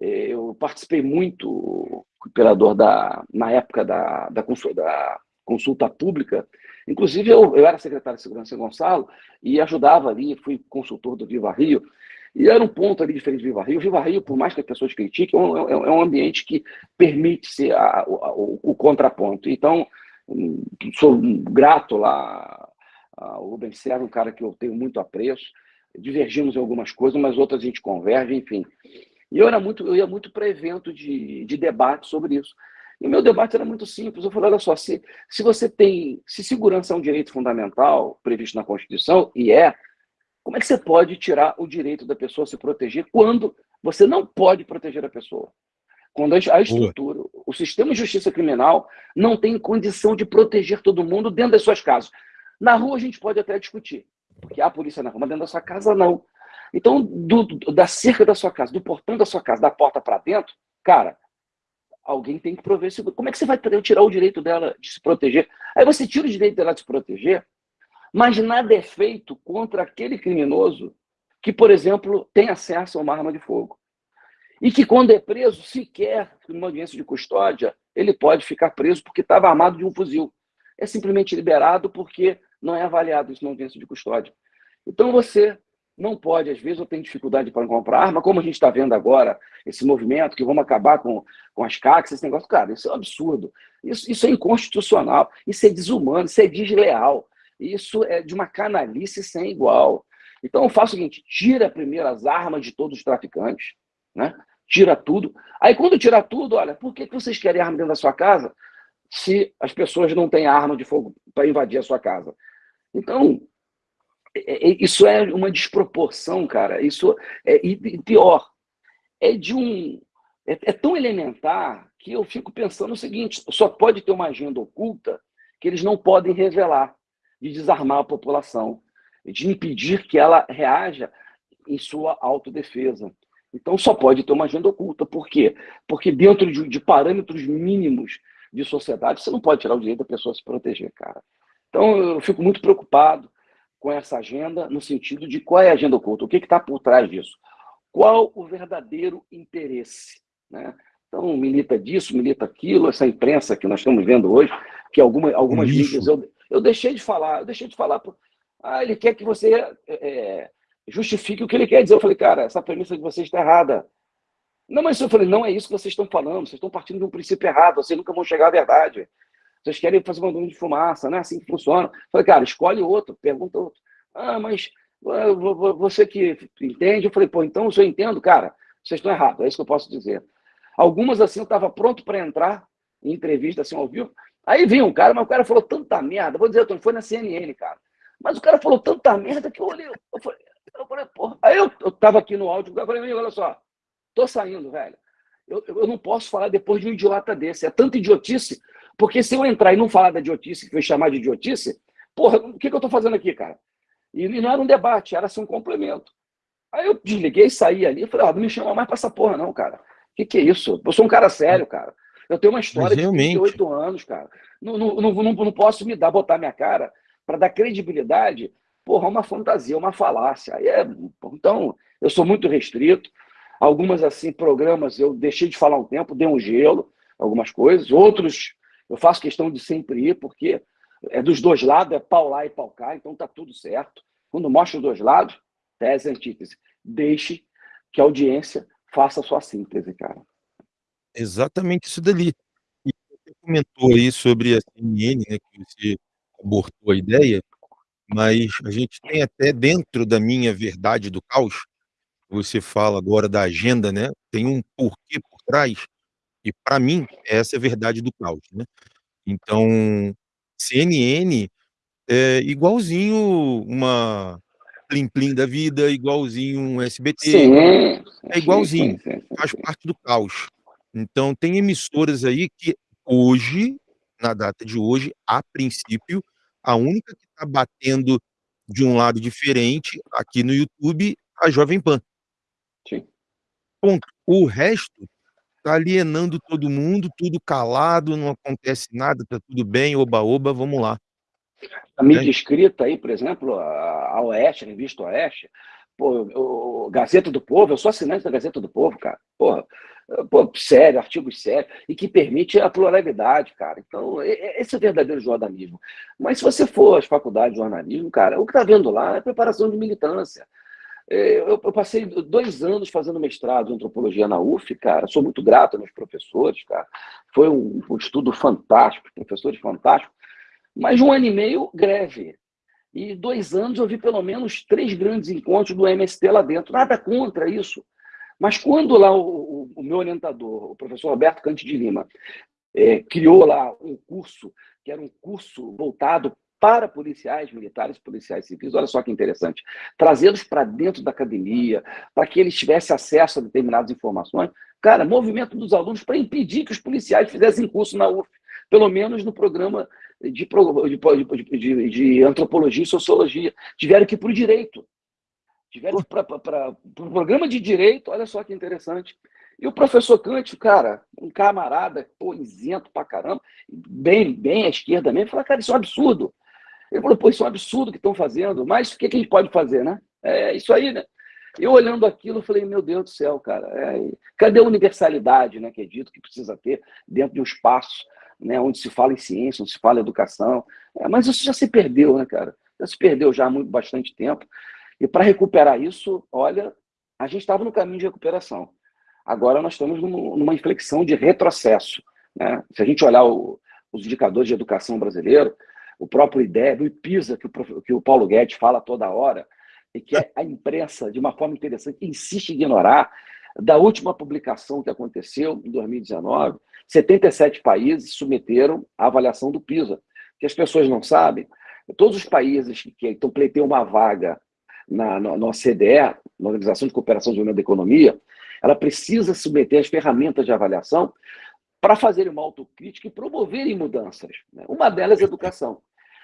É, eu participei muito, operador da, na época da, da, da consulta pública. Inclusive, eu, eu era secretário de Segurança em Gonçalo e ajudava ali, fui consultor do Viva Rio, e era um ponto ali diferente do Viva Rio. O Viva Rio, por mais que as pessoas critiquem, é um, é um ambiente que permite ser o, o, contraponto. Então, sou grato lá ao Rubens Serra, um cara que eu tenho muito apreço. Divergimos em algumas coisas, mas outras a gente converge, enfim. E eu, era muito, eu ia muito para evento de, de debate sobre isso. E o meu debate era muito simples. Eu falei, olha só, se, se você tem, se segurança é um direito fundamental previsto na Constituição, e é, como é que você pode tirar o direito da pessoa se proteger quando você não pode proteger a pessoa? Quando a estrutura, Boa. o sistema de justiça criminal não tem condição de proteger todo mundo dentro das suas casas. Na rua a gente pode até discutir, porque há polícia na rua, mas dentro da sua casa não. Então, do, da cerca da sua casa, do portão da sua casa, da porta para dentro, cara, alguém tem que prover seguro. Como é que você vai tirar o direito dela de se proteger? Aí você tira o direito dela de se proteger, mas nada é feito contra aquele criminoso que, por exemplo, tem acesso a uma arma de fogo. E que, quando é preso, sequer numa audiência de custódia, ele pode ficar preso porque estava armado de um fuzil. É simplesmente liberado porque não é avaliado isso na audiência de custódia. Então, você não pode, às vezes, eu tenho dificuldade para comprar arma, como a gente está vendo agora, esse movimento que vamos acabar com, com as CACs, esse negócio, cara, isso é um absurdo. Isso, isso é inconstitucional, isso é desumano, isso é desleal, isso é de uma canalice sem igual. Então eu faço o seguinte: tira primeiro as armas de todos os traficantes, né? tira tudo. Aí quando tirar tudo, olha, por que, vocês querem arma dentro da sua casa se as pessoas não têm arma de fogo para invadir a sua casa? Então, isso é uma desproporção, cara. Isso é e pior, é de um é, é, tão elementar que eu fico pensando o seguinte: só pode ter uma agenda oculta que eles não podem revelar, de desarmar a população, de impedir que ela reaja em sua autodefesa. Então só pode ter uma agenda oculta. Por quê? Porque dentro de, de parâmetros mínimos de sociedade, você não pode tirar o direito da pessoa se proteger, cara. Então eu fico muito preocupado com essa agenda, no sentido de qual é a agenda oculta, o que está por trás disso, qual o verdadeiro interesse. Né? Então, milita disso, milita aquilo, essa imprensa que nós estamos vendo hoje, que alguma, algumas mídias eu, eu deixei de falar, eu deixei de falar. Ah, ele quer que você é, justifique o que ele quer dizer. Eu falei, cara, essa premissa de vocês está errada. Não, mas eu falei, não é isso que vocês estão falando, vocês estão partindo de um princípio errado, vocês nunca vão chegar à verdade. Vocês querem fazer bomba de fumaça, não é assim que funciona. Falei, cara, escolhe outro, pergunta outro. Ah, mas ah, você que entende, eu falei, pô, então se eu entendo, cara, vocês estão errados, é isso que eu posso dizer. Algumas, assim, eu estava pronto para entrar em entrevista, assim, ao vivo. Aí vinha um cara, mas o cara falou tanta merda. Vou dizer, foi na CNN, cara. Mas o cara falou tanta merda que eu olhei. Eu falei, eu falei porra. Aí eu, eu tava aqui no áudio, eu falei, amigo, olha só, tô saindo, velho. Eu, eu não posso falar depois de um idiota desse. É tanta idiotice, porque se eu entrar e não falar da idiotice, que foi chamar de idiotice, porra, o que, que eu tô fazendo aqui, cara? E, não era um debate, era assim um complemento. Aí eu desliguei, saí ali, falei, ah, não me chama mais pra essa porra, não, cara. O que, que é isso? Eu sou um cara sério, cara. Eu tenho uma história de 38 anos, cara. Não, não, não, não, não posso me dar, botar minha cara para dar credibilidade, porra, uma fantasia, uma falácia. Aí é, então, eu sou muito restrito. Algumas, assim, programas eu deixei de falar um tempo, dei um gelo, algumas coisas. Outros, eu faço questão de sempre ir, porque é dos dois lados, é pau lá e pau cá, então tá tudo certo. Quando mostra os dois lados, tese e antítese. Deixe que a audiência faça a sua síntese, cara. Exatamente isso dali. E você comentou aí sobre a CNN, né, que você abortou a ideia, mas a gente tem até dentro da minha verdade do caos, você fala agora da agenda, né, tem um porquê por trás, e para mim essa é a verdade do caos, né. Então, CNN é igualzinho uma Plim Plim da vida, igualzinho um SBT, sim, é igualzinho, sim, sim, faz parte do caos. Então tem emissoras aí que hoje, na data de hoje, a princípio, a única que está batendo de um lado diferente, aqui no YouTube, a Jovem Pan. Sim. Ponto. O resto está alienando todo mundo, tudo calado, não acontece nada, está tudo bem, oba-oba, vamos lá. A mídia é. escrita aí, por exemplo, a, a Oeste, a revista Oeste, pô, o Gazeta do Povo, eu sou assinante da Gazeta do Povo, cara. Porra, pô, sério, artigos sérios, e que permite a pluralidade, cara. Então, esse é o verdadeiro jornalismo. Mas se você for às faculdades de jornalismo, cara, o que está vendo lá é preparação de militância. É, eu, passei dois anos fazendo mestrado em antropologia na UF, cara. Sou muito grato aos professores, cara. Foi um, um estudo fantástico, professores fantásticos. Mas um ano e meio, greve. E dois anos eu vi pelo menos três grandes encontros do MST lá dentro. Nada contra isso. Mas quando lá o, o, meu orientador, o professor Roberto Cante de Lima, é, criou lá um curso, que era um curso voltado para policiais militares, policiais civis, olha só que interessante, trazê-los para dentro da academia, para que eles tivessem acesso a determinadas informações. Cara, movimento dos alunos para impedir que os policiais fizessem curso na UF, pelo menos no programa de, de, de, de antropologia e sociologia. Tiveram que ir para o direito. Tiveram para o pro programa de direito, olha só que interessante. E o professor Kant, cara, um camarada, pô, isento pra caramba, bem, bem à esquerda mesmo, falou, cara, isso é um absurdo. Ele falou, pô, isso é um absurdo que estão fazendo, mas o que, que a gente pode fazer, né? É isso aí, né? Eu olhando aquilo, eu falei, meu Deus do céu, cara, é... cadê a universalidade, né, que é dito que precisa ter dentro de um espaço né, onde se fala em ciência, onde se fala em educação, é, mas isso já se perdeu, né, cara? Já se perdeu já há muito, bastante tempo. E para recuperar isso, olha, a gente estava no caminho de recuperação. Agora nós estamos numa inflexão de retrocesso. Né? Se a gente olhar o, os indicadores de educação brasileiro, o próprio IDEB, o IPISA, que o, que o Paulo Guedes fala toda hora, e que a imprensa, de uma forma interessante, insiste em ignorar, da última publicação que aconteceu, em 2019, 77 países submeteram a avaliação do PISA. que as pessoas não sabem, todos os países que estão pleiteiam uma vaga na, na, na OCDE, na Organização de Cooperação e Desenvolvimento da Economia, ela precisa submeter as ferramentas de avaliação para fazerem uma autocrítica e promoverem mudanças. Né? Uma delas é educação.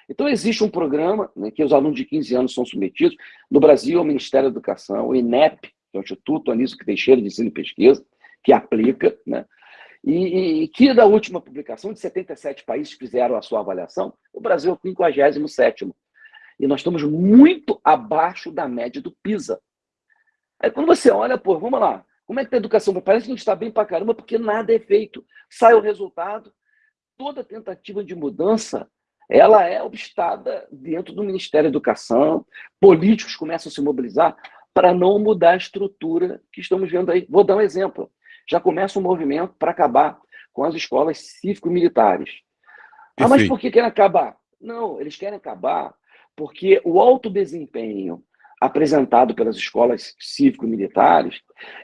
Então, existe um programa né, que os alunos de 15 anos são submetidos. No Brasil, é o Ministério da Educação, o INEP, que é o Instituto Anísio Teixeira de Ensino e Pesquisa, que aplica, né? E, e, que da última publicação, de 77 países que fizeram a sua avaliação, o Brasil é o 57 e nós estamos muito abaixo da média do PISA. Aí quando você olha, pô, vamos lá, como é que está a educação? Parece que a gente está bem para caramba, porque nada é feito. Sai o resultado, toda tentativa de mudança, ela é obstada dentro do Ministério da Educação, políticos começam a se mobilizar para não mudar a estrutura que estamos vendo aí. Vou dar um exemplo. Já começa um movimento para acabar com as escolas cívico-militares. Ah, mas por que querem acabar? Não, eles querem acabar porque o alto desempenho, apresentado pelas escolas cívico-militares,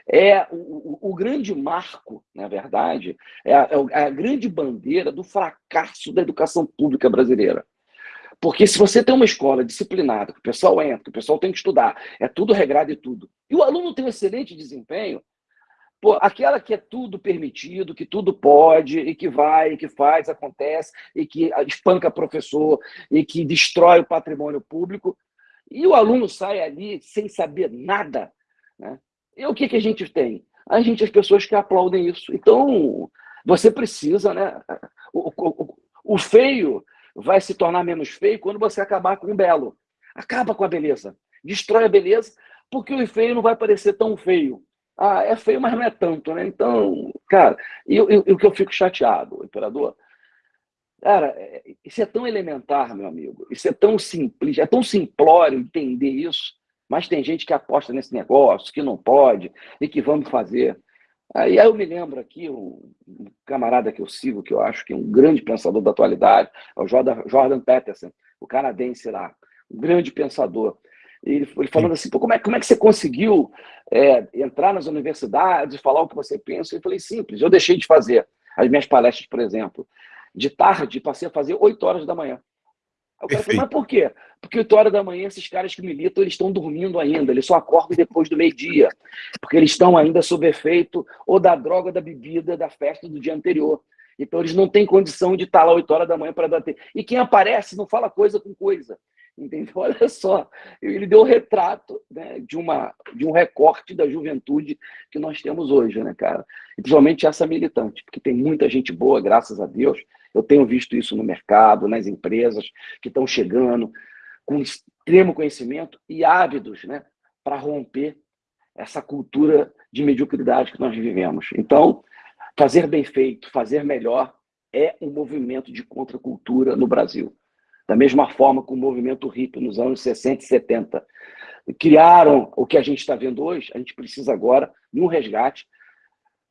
é o, o, grande marco, na verdade, é a, é a grande bandeira do fracasso da educação pública brasileira. Porque se você tem uma escola disciplinada, que o pessoal entra, que o pessoal tem que estudar, é tudo regrado e tudo, e o aluno tem um excelente desempenho, pô, aquela que é tudo permitido, que tudo pode, e que vai, e que faz, acontece, e que espanca professor, e que destrói o patrimônio público, e o aluno sai ali sem saber nada, né? E o que, que a gente tem? A gente, as pessoas que aplaudem isso. Então, você precisa, né? O, o, o feio vai se tornar menos feio quando você acabar com o belo. Acaba com a beleza. Destrói a beleza, porque o feio não vai parecer tão feio. Ah, é feio, mas não é tanto, né? Então, cara, e o que eu fico chateado, imperador, Cara, é, isso é tão elementar, meu amigo. Isso é tão simples, é tão simplório entender isso. Mas tem gente que aposta nesse negócio, que não pode e que vamos fazer. Aí eu me lembro aqui, um, camarada que eu sigo, que eu acho que é um grande pensador da atualidade, é o Jordan, Peterson, o canadense lá, um grande pensador. Ele, ele falando assim, como é, como é que você conseguiu é, entrar nas universidades, falar o que você pensa? Eu falei, simples, eu deixei de fazer as minhas palestras, por exemplo de tarde, passei a fazer 8 horas da manhã. Aí o cara falou, mas por quê? Porque 8 horas da manhã, esses caras que militam, eles estão dormindo ainda, eles só acordam depois do meio-dia, porque eles estão ainda sob efeito ou da droga, da bebida, da festa do dia anterior. Então, eles não têm condição de estar lá 8 horas da manhã para bater. E quem aparece não fala coisa com coisa. Entendeu? Olha só, ele deu o retrato né, de, uma, de um recorte da juventude que nós temos hoje, né, cara? E principalmente essa militante, porque tem muita gente boa, graças a Deus, eu tenho visto isso no mercado, nas empresas que estão chegando com extremo conhecimento e ávidos né, para romper essa cultura de mediocridade que nós vivemos. Então, fazer bem feito, fazer melhor é um movimento de contracultura no Brasil. Da mesma forma que o movimento hippie nos anos 60 e 70 criaram o que a gente está vendo hoje, a gente precisa agora de um resgate,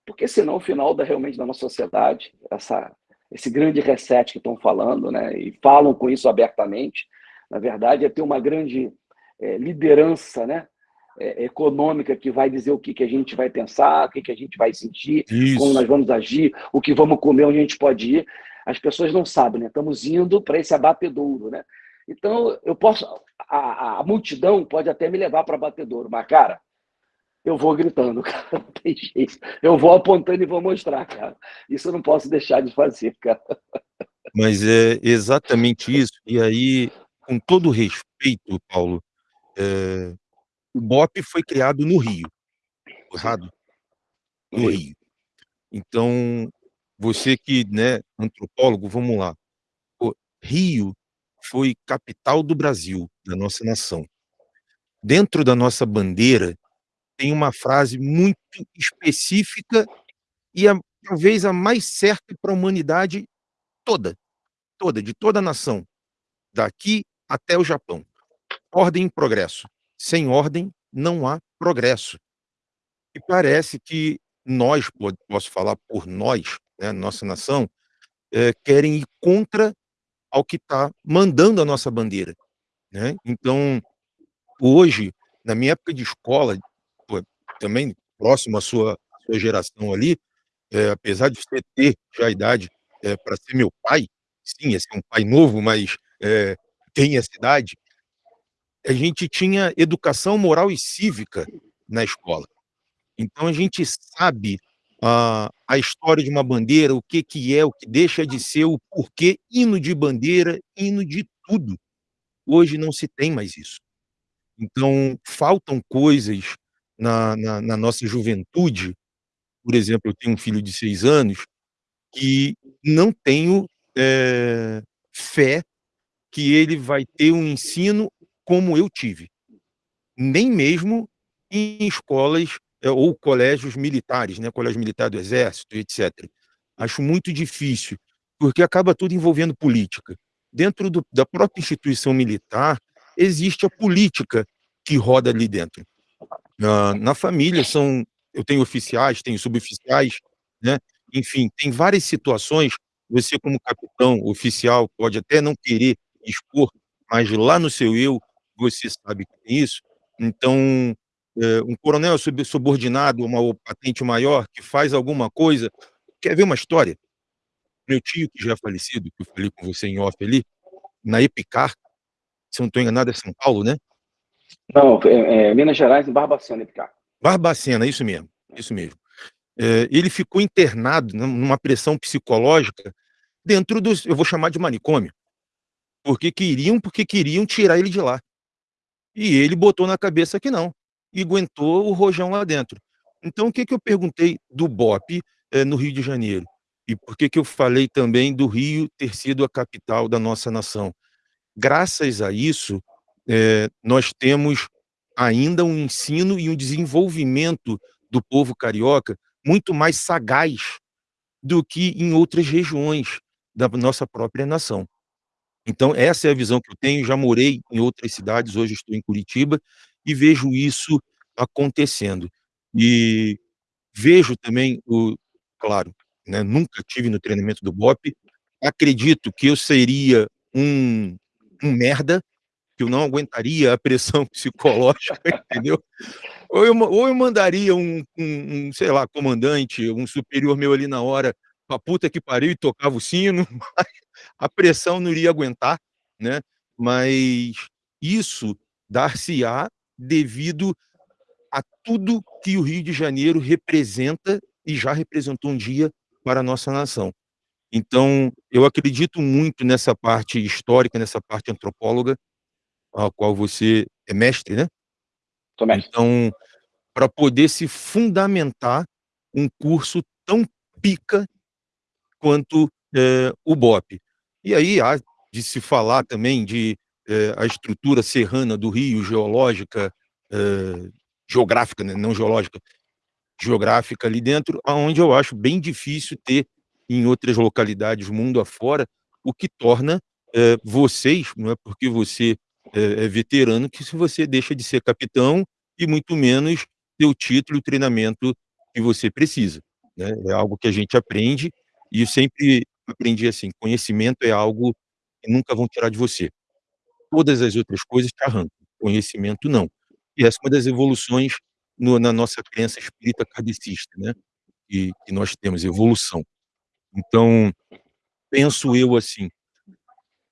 porque senão o final da, realmente da nossa sociedade, essa esse grande reset que estão falando, né? E falam com isso abertamente. Na verdade, é ter uma grande é, liderança, né? É, econômica que vai dizer o que, que a gente vai pensar, o que, que a gente vai sentir, isso. como nós vamos agir, o que vamos comer, onde a gente pode ir. As pessoas não sabem, né? Estamos indo para esse abatedouro, né? Então, eu posso. A, a multidão pode até me levar para abatedouro, mas, cara, eu vou gritando, cara, não tem jeito. Eu vou apontando e vou mostrar, cara. Isso eu não posso deixar de fazer, cara. Mas é exatamente isso. E aí, com todo respeito, Paulo, é... o BOP foi criado no Rio, errado? No Rio. Então, você que, né, antropólogo, vamos lá. Rio foi capital do Brasil, da nossa nação. Dentro da nossa bandeira, tem uma frase muito específica e a, talvez a mais certa para a humanidade toda, toda, de toda a nação, daqui até o Japão. Ordem e progresso. Sem ordem, não há progresso. E parece que nós, posso falar por nós, né, nossa nação, é, querem ir contra ao que está mandando a nossa bandeira. Né? Então, hoje, na minha época de escola, também próximo à sua, sua geração ali, é, apesar de você ter já a idade é, para ser meu pai, sim, é ser um pai novo, mas é, tem essa idade, a gente tinha educação moral e cívica na escola. Então a gente sabe a, a história de uma bandeira, o que, que é, o que deixa de ser, o porquê, hino de bandeira, hino de tudo. Hoje não se tem mais isso. Então, faltam coisas na, na, na nossa juventude, por exemplo, eu tenho um filho de seis anos, que não tenho é, fé que ele vai ter um ensino como eu tive. Nem mesmo em escolas ou colégios militares, né, colégio militar do exército, etc. Acho muito difícil, porque acaba tudo envolvendo política. Dentro do, da própria instituição militar, existe a política que roda ali dentro. Na, na família são, eu tenho oficiais, tenho suboficiais, né? Enfim, tem várias situações. Você como capitão oficial pode até não querer expor, mas lá no seu eu você sabe que isso. Então, é, um coronel subordinado, uma patente maior, que faz alguma coisa. Quer ver uma história? Meu tio, que já é falecido, que eu falei com você em off ali, na Epicar, se não estou enganado, é São Paulo, né? Não, é, é Minas Gerais, em Barbacena, Epicar. Barbacena, isso mesmo, isso mesmo. É, ele ficou internado numa pressão psicológica dentro dos, eu vou chamar de manicômio, porque queriam, porque queriam tirar ele de lá. E ele botou na cabeça que não, e aguentou o rojão lá dentro. Então, o que, que eu perguntei do BOP é, no Rio de Janeiro? E por que, que eu falei também do Rio ter sido a capital da nossa nação? Graças a isso, é, nós temos ainda um ensino e um desenvolvimento do povo carioca muito mais sagaz do que em outras regiões da nossa própria nação. Então, essa é a visão que eu tenho. Já morei em outras cidades, hoje estou em Curitiba, e vejo isso acontecendo. E vejo também, o, claro, né, nunca tive no treinamento do BOP, acredito que eu seria um, um merda, que eu não aguentaria a pressão psicológica, entendeu? Ou eu, ou eu mandaria um, um, um, sei lá, comandante, um superior meu ali na hora, pra puta que pariu e tocava o sino, a pressão não iria aguentar, né? Mas isso dar-se-á devido a tudo que o Rio de Janeiro representa e já representou um dia para a nossa nação. Então, eu acredito muito nessa parte histórica, nessa parte antropóloga, a qual você é mestre, né? Sou mestre. Então, para poder se fundamentar um curso tão pica quanto é, o BOP. E aí há de se falar também de é, a estrutura serrana do Rio, geológica, é, geográfica, né? não geológica, geográfica ali dentro, aonde eu acho bem difícil ter em outras localidades mundo afora, o que torna é, vocês, não é porque você é, é, veterano, que se você deixa de ser capitão e muito menos ter o título e o treinamento que você precisa. Né? É algo que a gente aprende e eu sempre aprendi assim, conhecimento é algo que nunca vão tirar de você. Todas as outras coisas te arrancam, conhecimento não. E essa é uma das evoluções no, na nossa crença espírita kardecista, né? Que, que nós temos, evolução. Então, penso eu assim,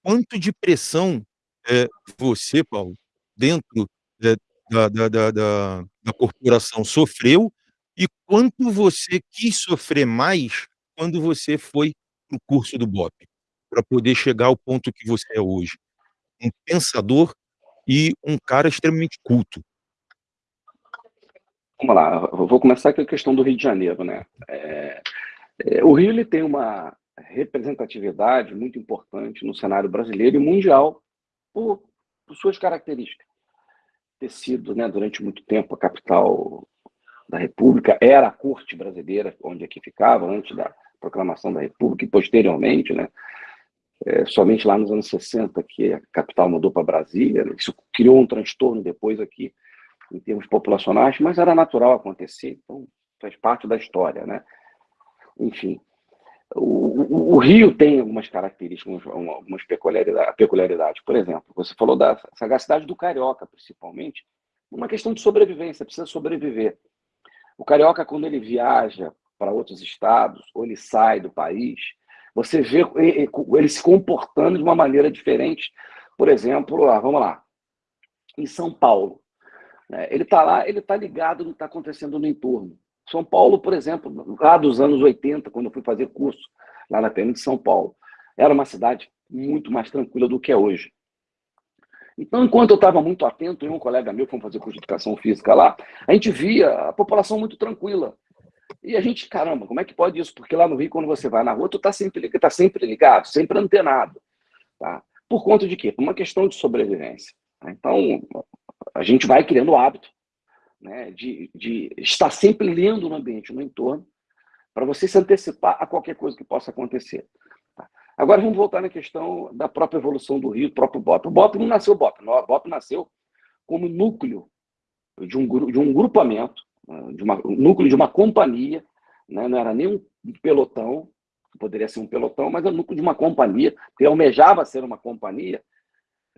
quanto de pressão é, você, Paulo, dentro é, da, da, da, da, da corporação sofreu e quanto você quis sofrer mais quando você foi para o curso do BOP, para poder chegar ao ponto que você é hoje. Um pensador e um cara extremamente culto. Vamos lá, eu vou começar com a questão do Rio de Janeiro, né? É, é, o Rio ele tem uma representatividade muito importante no cenário brasileiro e mundial por, por suas características. Ter sido, né, durante muito tempo, a capital da República, era a corte brasileira, onde aqui ficava, antes da proclamação da República, e posteriormente, né, é, somente lá nos anos 60 que a capital mudou para Brasília, né, isso criou um transtorno depois aqui em termos populacionais, mas era natural acontecer, então faz parte da história, né? Enfim, o, o, Rio tem algumas características, algumas peculiaridades, peculiaridades. Por exemplo, você falou da sagacidade do carioca, principalmente, uma questão de sobrevivência, precisa sobreviver. O carioca, quando ele viaja para outros estados, ou ele sai do país, você vê ele se comportando de uma maneira diferente. Por exemplo, vamos lá, em São Paulo. Né, ele está lá, ele está ligado no que está acontecendo no entorno. São Paulo, por exemplo, lá dos anos 80, quando eu fui fazer curso lá na PM de São Paulo, era uma cidade muito mais tranquila do que é hoje. Então, enquanto eu estava muito atento, e um colega meu foi fazer curso de educação física lá, a gente via a população muito tranquila. E a gente, caramba, como é que pode isso? Porque lá no Rio, quando você vai na rua, tu está sempre, tá sempre ligado, sempre antenado. Tá? Por conta de quê? Por uma questão de sobrevivência. Tá? Então, a gente vai criando o hábito né, de, de estar sempre lendo no ambiente, no entorno, para você se antecipar a qualquer coisa que possa acontecer. Tá? Agora vamos voltar na questão da própria evolução do Rio, do próprio BOP. O BOP não nasceu BOP, o BOP nasceu como núcleo de um, de um grupamento, de uma, um núcleo de uma companhia, né? não era nem um pelotão, poderia ser um pelotão, mas era o núcleo de uma companhia, que almejava ser uma companhia,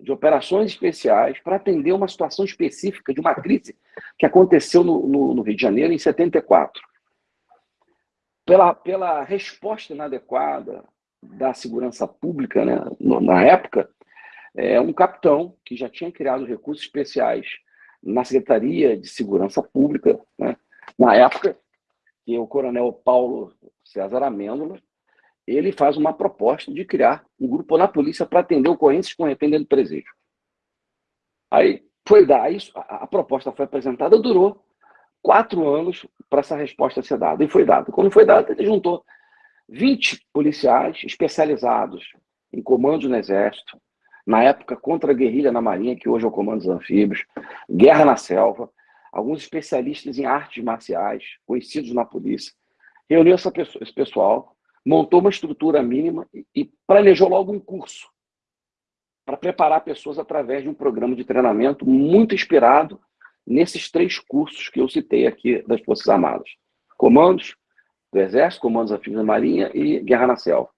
de operações especiais para atender uma situação específica de uma crise que aconteceu no, no, no Rio de Janeiro em 74. Pela, pela resposta inadequada da segurança pública, né, na época, é, um capitão que já tinha criado recursos especiais na Secretaria de Segurança Pública, né, na época, que o coronel Paulo César Amêndola, ele faz uma proposta de criar um grupo na polícia para atender ocorrências com arrependimento do presídio. Aí foi dar isso, a, proposta foi apresentada, durou quatro anos para essa resposta ser dada, e foi dada. Quando foi dada, ele juntou 20 policiais especializados em comandos no Exército, na época contra a guerrilha na Marinha, que hoje é o Comando dos Anfíbios, guerra na selva, alguns especialistas em artes marciais, conhecidos na polícia. Reuniu essa pessoa, esse pessoal, montou uma estrutura mínima e planejou logo um curso para preparar pessoas através de um programa de treinamento muito inspirado nesses três cursos que eu citei aqui das Forças Armadas. Comandos do Exército, Comandos Anfíbios da Marinha e Guerra na Selva.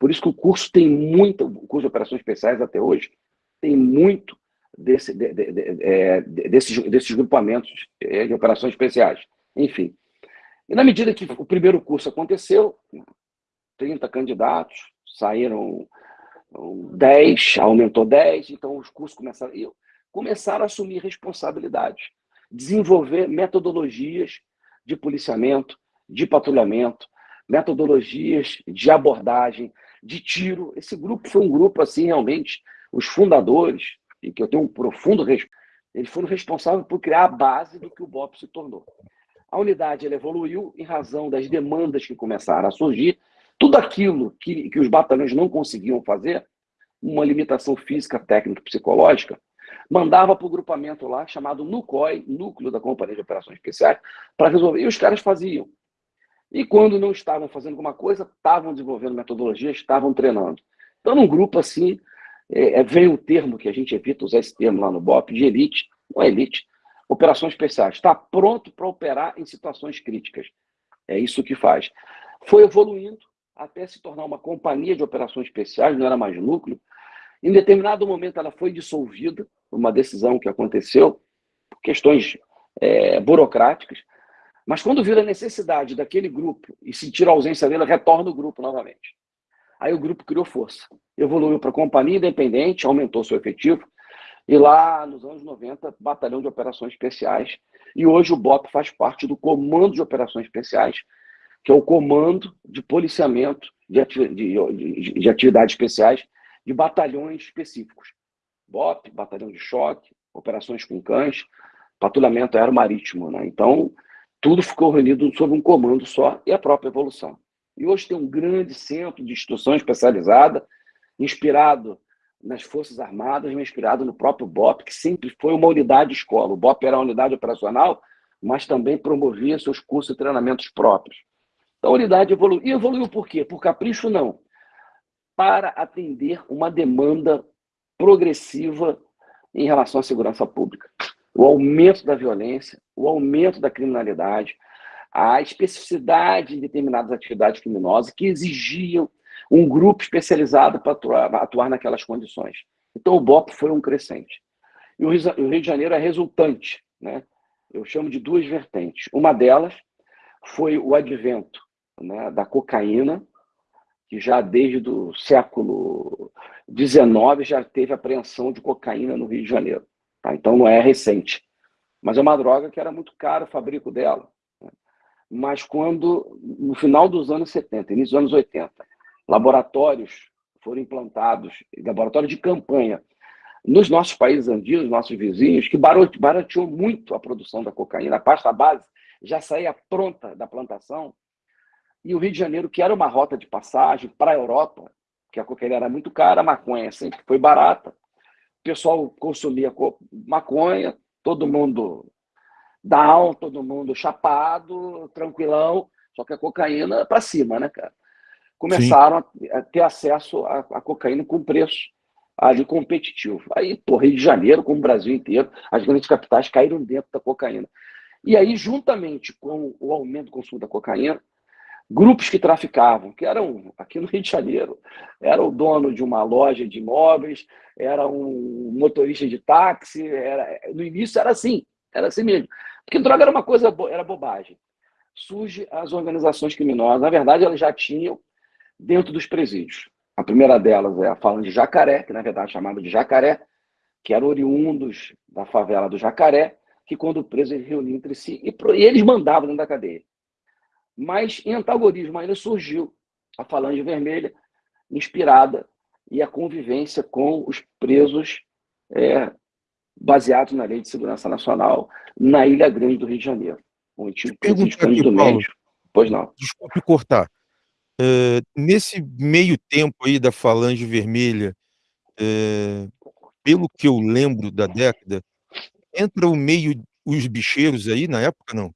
Por isso que o curso tem muito, o curso de Operações Especiais até hoje, tem muito desse, de, de, de, é, desses, desses grupamentos é, de operações especiais. Enfim. E na medida que o primeiro curso aconteceu, 30 candidatos, saíram 10, aumentou 10, então os cursos começaram, começaram a assumir responsabilidades, desenvolver metodologias de policiamento, de patrulhamento, metodologias de abordagem, de tiro. Esse grupo foi um grupo, assim, realmente, os fundadores, e que eu tenho um profundo respeito, eles foram responsáveis por criar a base do que o BOP se tornou. A unidade ela evoluiu em razão das demandas que começaram a surgir tudo aquilo que, que os batalhões não conseguiam fazer, uma limitação física, técnica, psicológica, mandava para o grupamento lá, chamado NUCOI, Núcleo da Companhia de Operações Especiais, para resolver. E os caras faziam. E quando não estavam fazendo alguma coisa, estavam desenvolvendo metodologia, estavam treinando. Então, num grupo assim, é, é, vem o termo que a gente evita usar esse termo lá no BOP, de elite, não é elite, operações especiais. Está pronto para operar em situações críticas. É isso que faz. Foi evoluindo, até se tornar uma companhia de operações especiais, não era mais núcleo. Em determinado momento, ela foi dissolvida, uma decisão que aconteceu, por questões é, burocráticas, mas quando vira a necessidade daquele grupo e sentir a ausência dele, retorna o grupo novamente. Aí o grupo criou força, evoluiu para companhia independente, aumentou seu efetivo, e lá nos anos 90, batalhão de operações especiais, e hoje o BOP faz parte do Comando de Operações Especiais, que é o Comando de Policiamento de, de, de Atividades Especiais de batalhões específicos. BOP, Batalhão de Choque, Operações com Cães, Patrulhamento Aeromarítimo. Né? Então, tudo ficou reunido sob um comando só e a própria evolução. E hoje tem um grande centro de instrução especializada, inspirado nas Forças Armadas, inspirado no próprio BOP, que sempre foi uma unidade escola. O BOP era uma unidade operacional, mas também promovia seus cursos e treinamentos próprios. Então, a unidade evoluiu. E evoluiu por quê? Por capricho, não. Para atender uma demanda progressiva em relação à segurança pública. O aumento da violência, o aumento da criminalidade, a especificidade de determinadas atividades criminosas que exigiam um grupo especializado para atuar, atuar naquelas condições. Então, o BOP foi um crescente. E o Rio de Janeiro é resultante. Né? Eu chamo de duas vertentes. Uma delas foi o advento né, da cocaína, que já desde o século XIX já teve apreensão de cocaína no Rio de Janeiro. Tá? Então não é recente. Mas é uma droga que era muito cara o fabrico dela. Né? Mas quando, no final dos anos 70, início dos anos 80, laboratórios foram implantados, laboratório de campanha, nos nossos países andinos, nossos vizinhos, que barateou muito a produção da cocaína, a pasta base já saía pronta da plantação, e o Rio de Janeiro, que era uma rota de passagem para a Europa, que a cocaína era muito cara, a maconha sempre foi barata, pessoal consumia maconha, todo mundo down, todo mundo chapado, tranquilão, só que a cocaína para cima, né, cara? Começaram a ter acesso à, à cocaína com preço ali competitivo. Aí, pô, Rio de Janeiro, como o Brasil inteiro, as grandes capitais caíram dentro da cocaína. E aí, juntamente com o aumento do consumo da cocaína, grupos que traficavam, que eram, aqui no Rio de Janeiro, era o dono de uma loja de imóveis, era um motorista de táxi, era, no início era assim, era assim mesmo. Porque droga era uma coisa, era bobagem. Surge as organizações criminosas, na verdade elas já tinham dentro dos presídios. A primeira delas é a Falange de Jacaré, que na verdade é chamada de Jacaré, que eram oriundos da favela do Jacaré, que quando presos eles reuniam entre si e eles mandavam dentro da cadeia. Mas em antagonismo ainda surgiu a Falange Vermelha, inspirada e a convivência com os presos é, baseados na Lei de Segurança Nacional na Ilha Grande do Rio de Janeiro. O antigo presídio do Médio. Pois não. Desculpe cortar. Uh, nesse meio tempo aí da Falange Vermelha, uh, pelo que eu lembro da década, entra o meio os bicheiros aí na época, não?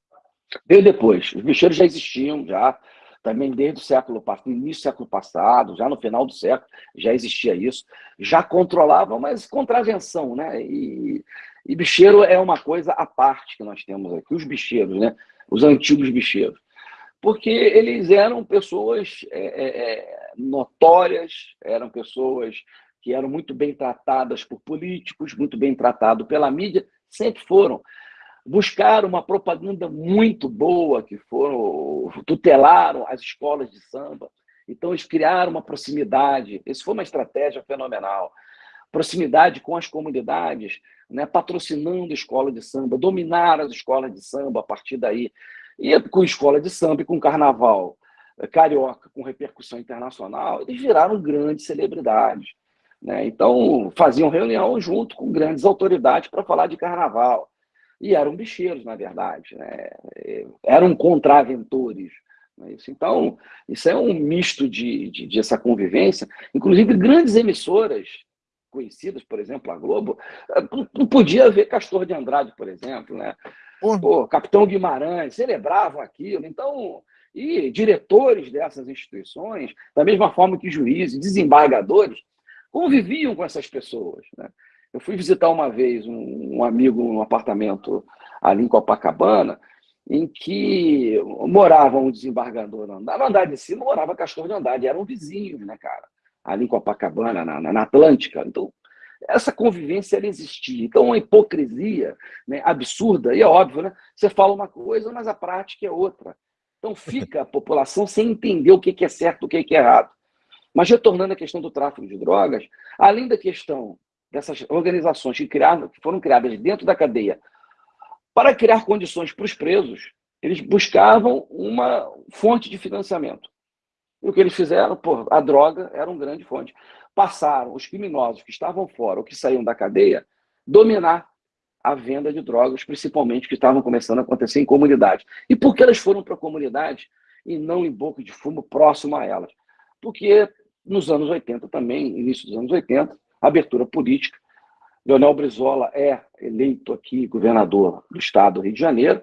Veio depois. Os bicheiros já existiam, já também desde o século início do século passado, já no final do século, já existia isso. Já controlavam, mas contravenção, né? E, e bicheiro é uma coisa à parte que nós temos aqui, os bicheiros, né? Os antigos bicheiros. Porque eles eram pessoas é, é, é notórias, eram pessoas que eram muito bem tratadas por políticos, muito bem tratados pela mídia, sempre foram buscaram uma propaganda muito boa, que foram tutelaram as escolas de samba. Então, eles criaram uma proximidade. Isso foi uma estratégia fenomenal. Proximidade com as comunidades, né, patrocinando escola de samba, dominar as escolas de samba a partir daí. E com escola de samba e com carnaval eh, carioca, com repercussão internacional, eles viraram grandes celebridades. Né? Então, faziam reunião junto com grandes autoridades para falar de carnaval e eram bicheiros, na verdade, né? eram contraventores. Né? Então, isso é um misto de, de, de, essa convivência. Inclusive, grandes emissoras conhecidas, por exemplo, a Globo, não podia ver Castor de Andrade, por exemplo. Né? Pô, Capitão Guimarães, celebravam aquilo. Então, e diretores dessas instituições, da mesma forma que juízes, desembargadores, conviviam com essas pessoas. Né? Eu fui visitar uma vez um, um amigo num apartamento ali em Copacabana, em que morava um desembargador no andar de cima, morava Castor de Andrade, eram vizinhos, né, cara? Ali em Copacabana, na, na Atlântica. Então, essa convivência ela existia. Então, uma hipocrisia né, absurda, e é óbvio, né? Você fala uma coisa, mas a prática é outra. Então, fica a população sem entender o que é certo o que é errado. Mas, retornando à questão do tráfico de drogas, além da questão dessas organizações que, criaram, que foram criadas dentro da cadeia para criar condições para os presos, eles buscavam uma fonte de financiamento. E o que eles fizeram, pô, a droga era uma grande fonte. Passaram os criminosos que estavam fora ou que saíam da cadeia dominar a venda de drogas, principalmente que estavam começando a acontecer em comunidades. E por que elas foram para a comunidade e não em boca de fumo próximo a elas? Porque nos anos 80 também, início dos anos 80, abertura política. Leonel Brizola é eleito aqui governador do estado do Rio de Janeiro,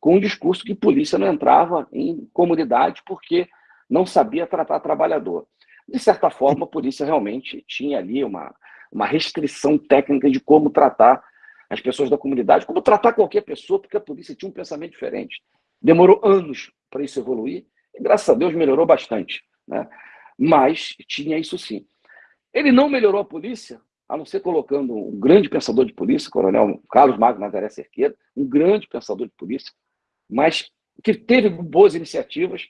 com um discurso que polícia não entrava em comunidade porque não sabia tratar trabalhador. De certa forma, a polícia realmente tinha ali uma, uma restrição técnica de como tratar as pessoas da comunidade, como tratar qualquer pessoa, porque a polícia tinha um pensamento diferente. Demorou anos para isso evoluir, e graças a Deus melhorou bastante. Né? Mas tinha isso sim. Ele não melhorou a polícia, a não ser colocando um grande pensador de polícia, coronel Carlos Magno Nazaré Cerqueira, um grande pensador de polícia, mas que teve boas iniciativas.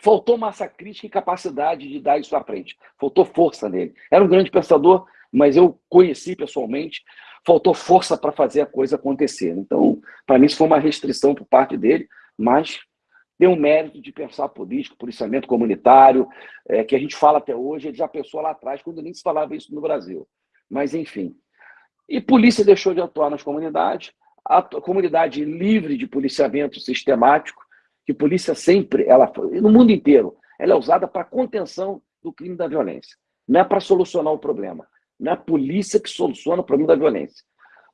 Faltou massa crítica e capacidade de dar isso à frente. Faltou força nele. Era um grande pensador, mas eu conheci pessoalmente. Faltou força para fazer a coisa acontecer. Então, para mim, isso foi uma restrição por parte dele, mas tem um mérito de pensar político, policiamento comunitário, é, que a gente fala até hoje, ele já pensou lá atrás, quando nem se falava isso no Brasil. Mas, enfim. E polícia deixou de atuar nas comunidades, a comunidade livre de policiamento sistemático, que polícia sempre, ela no mundo inteiro, ela é usada para contenção do crime da violência. Não é para solucionar o problema. Não é a polícia que soluciona o problema da violência.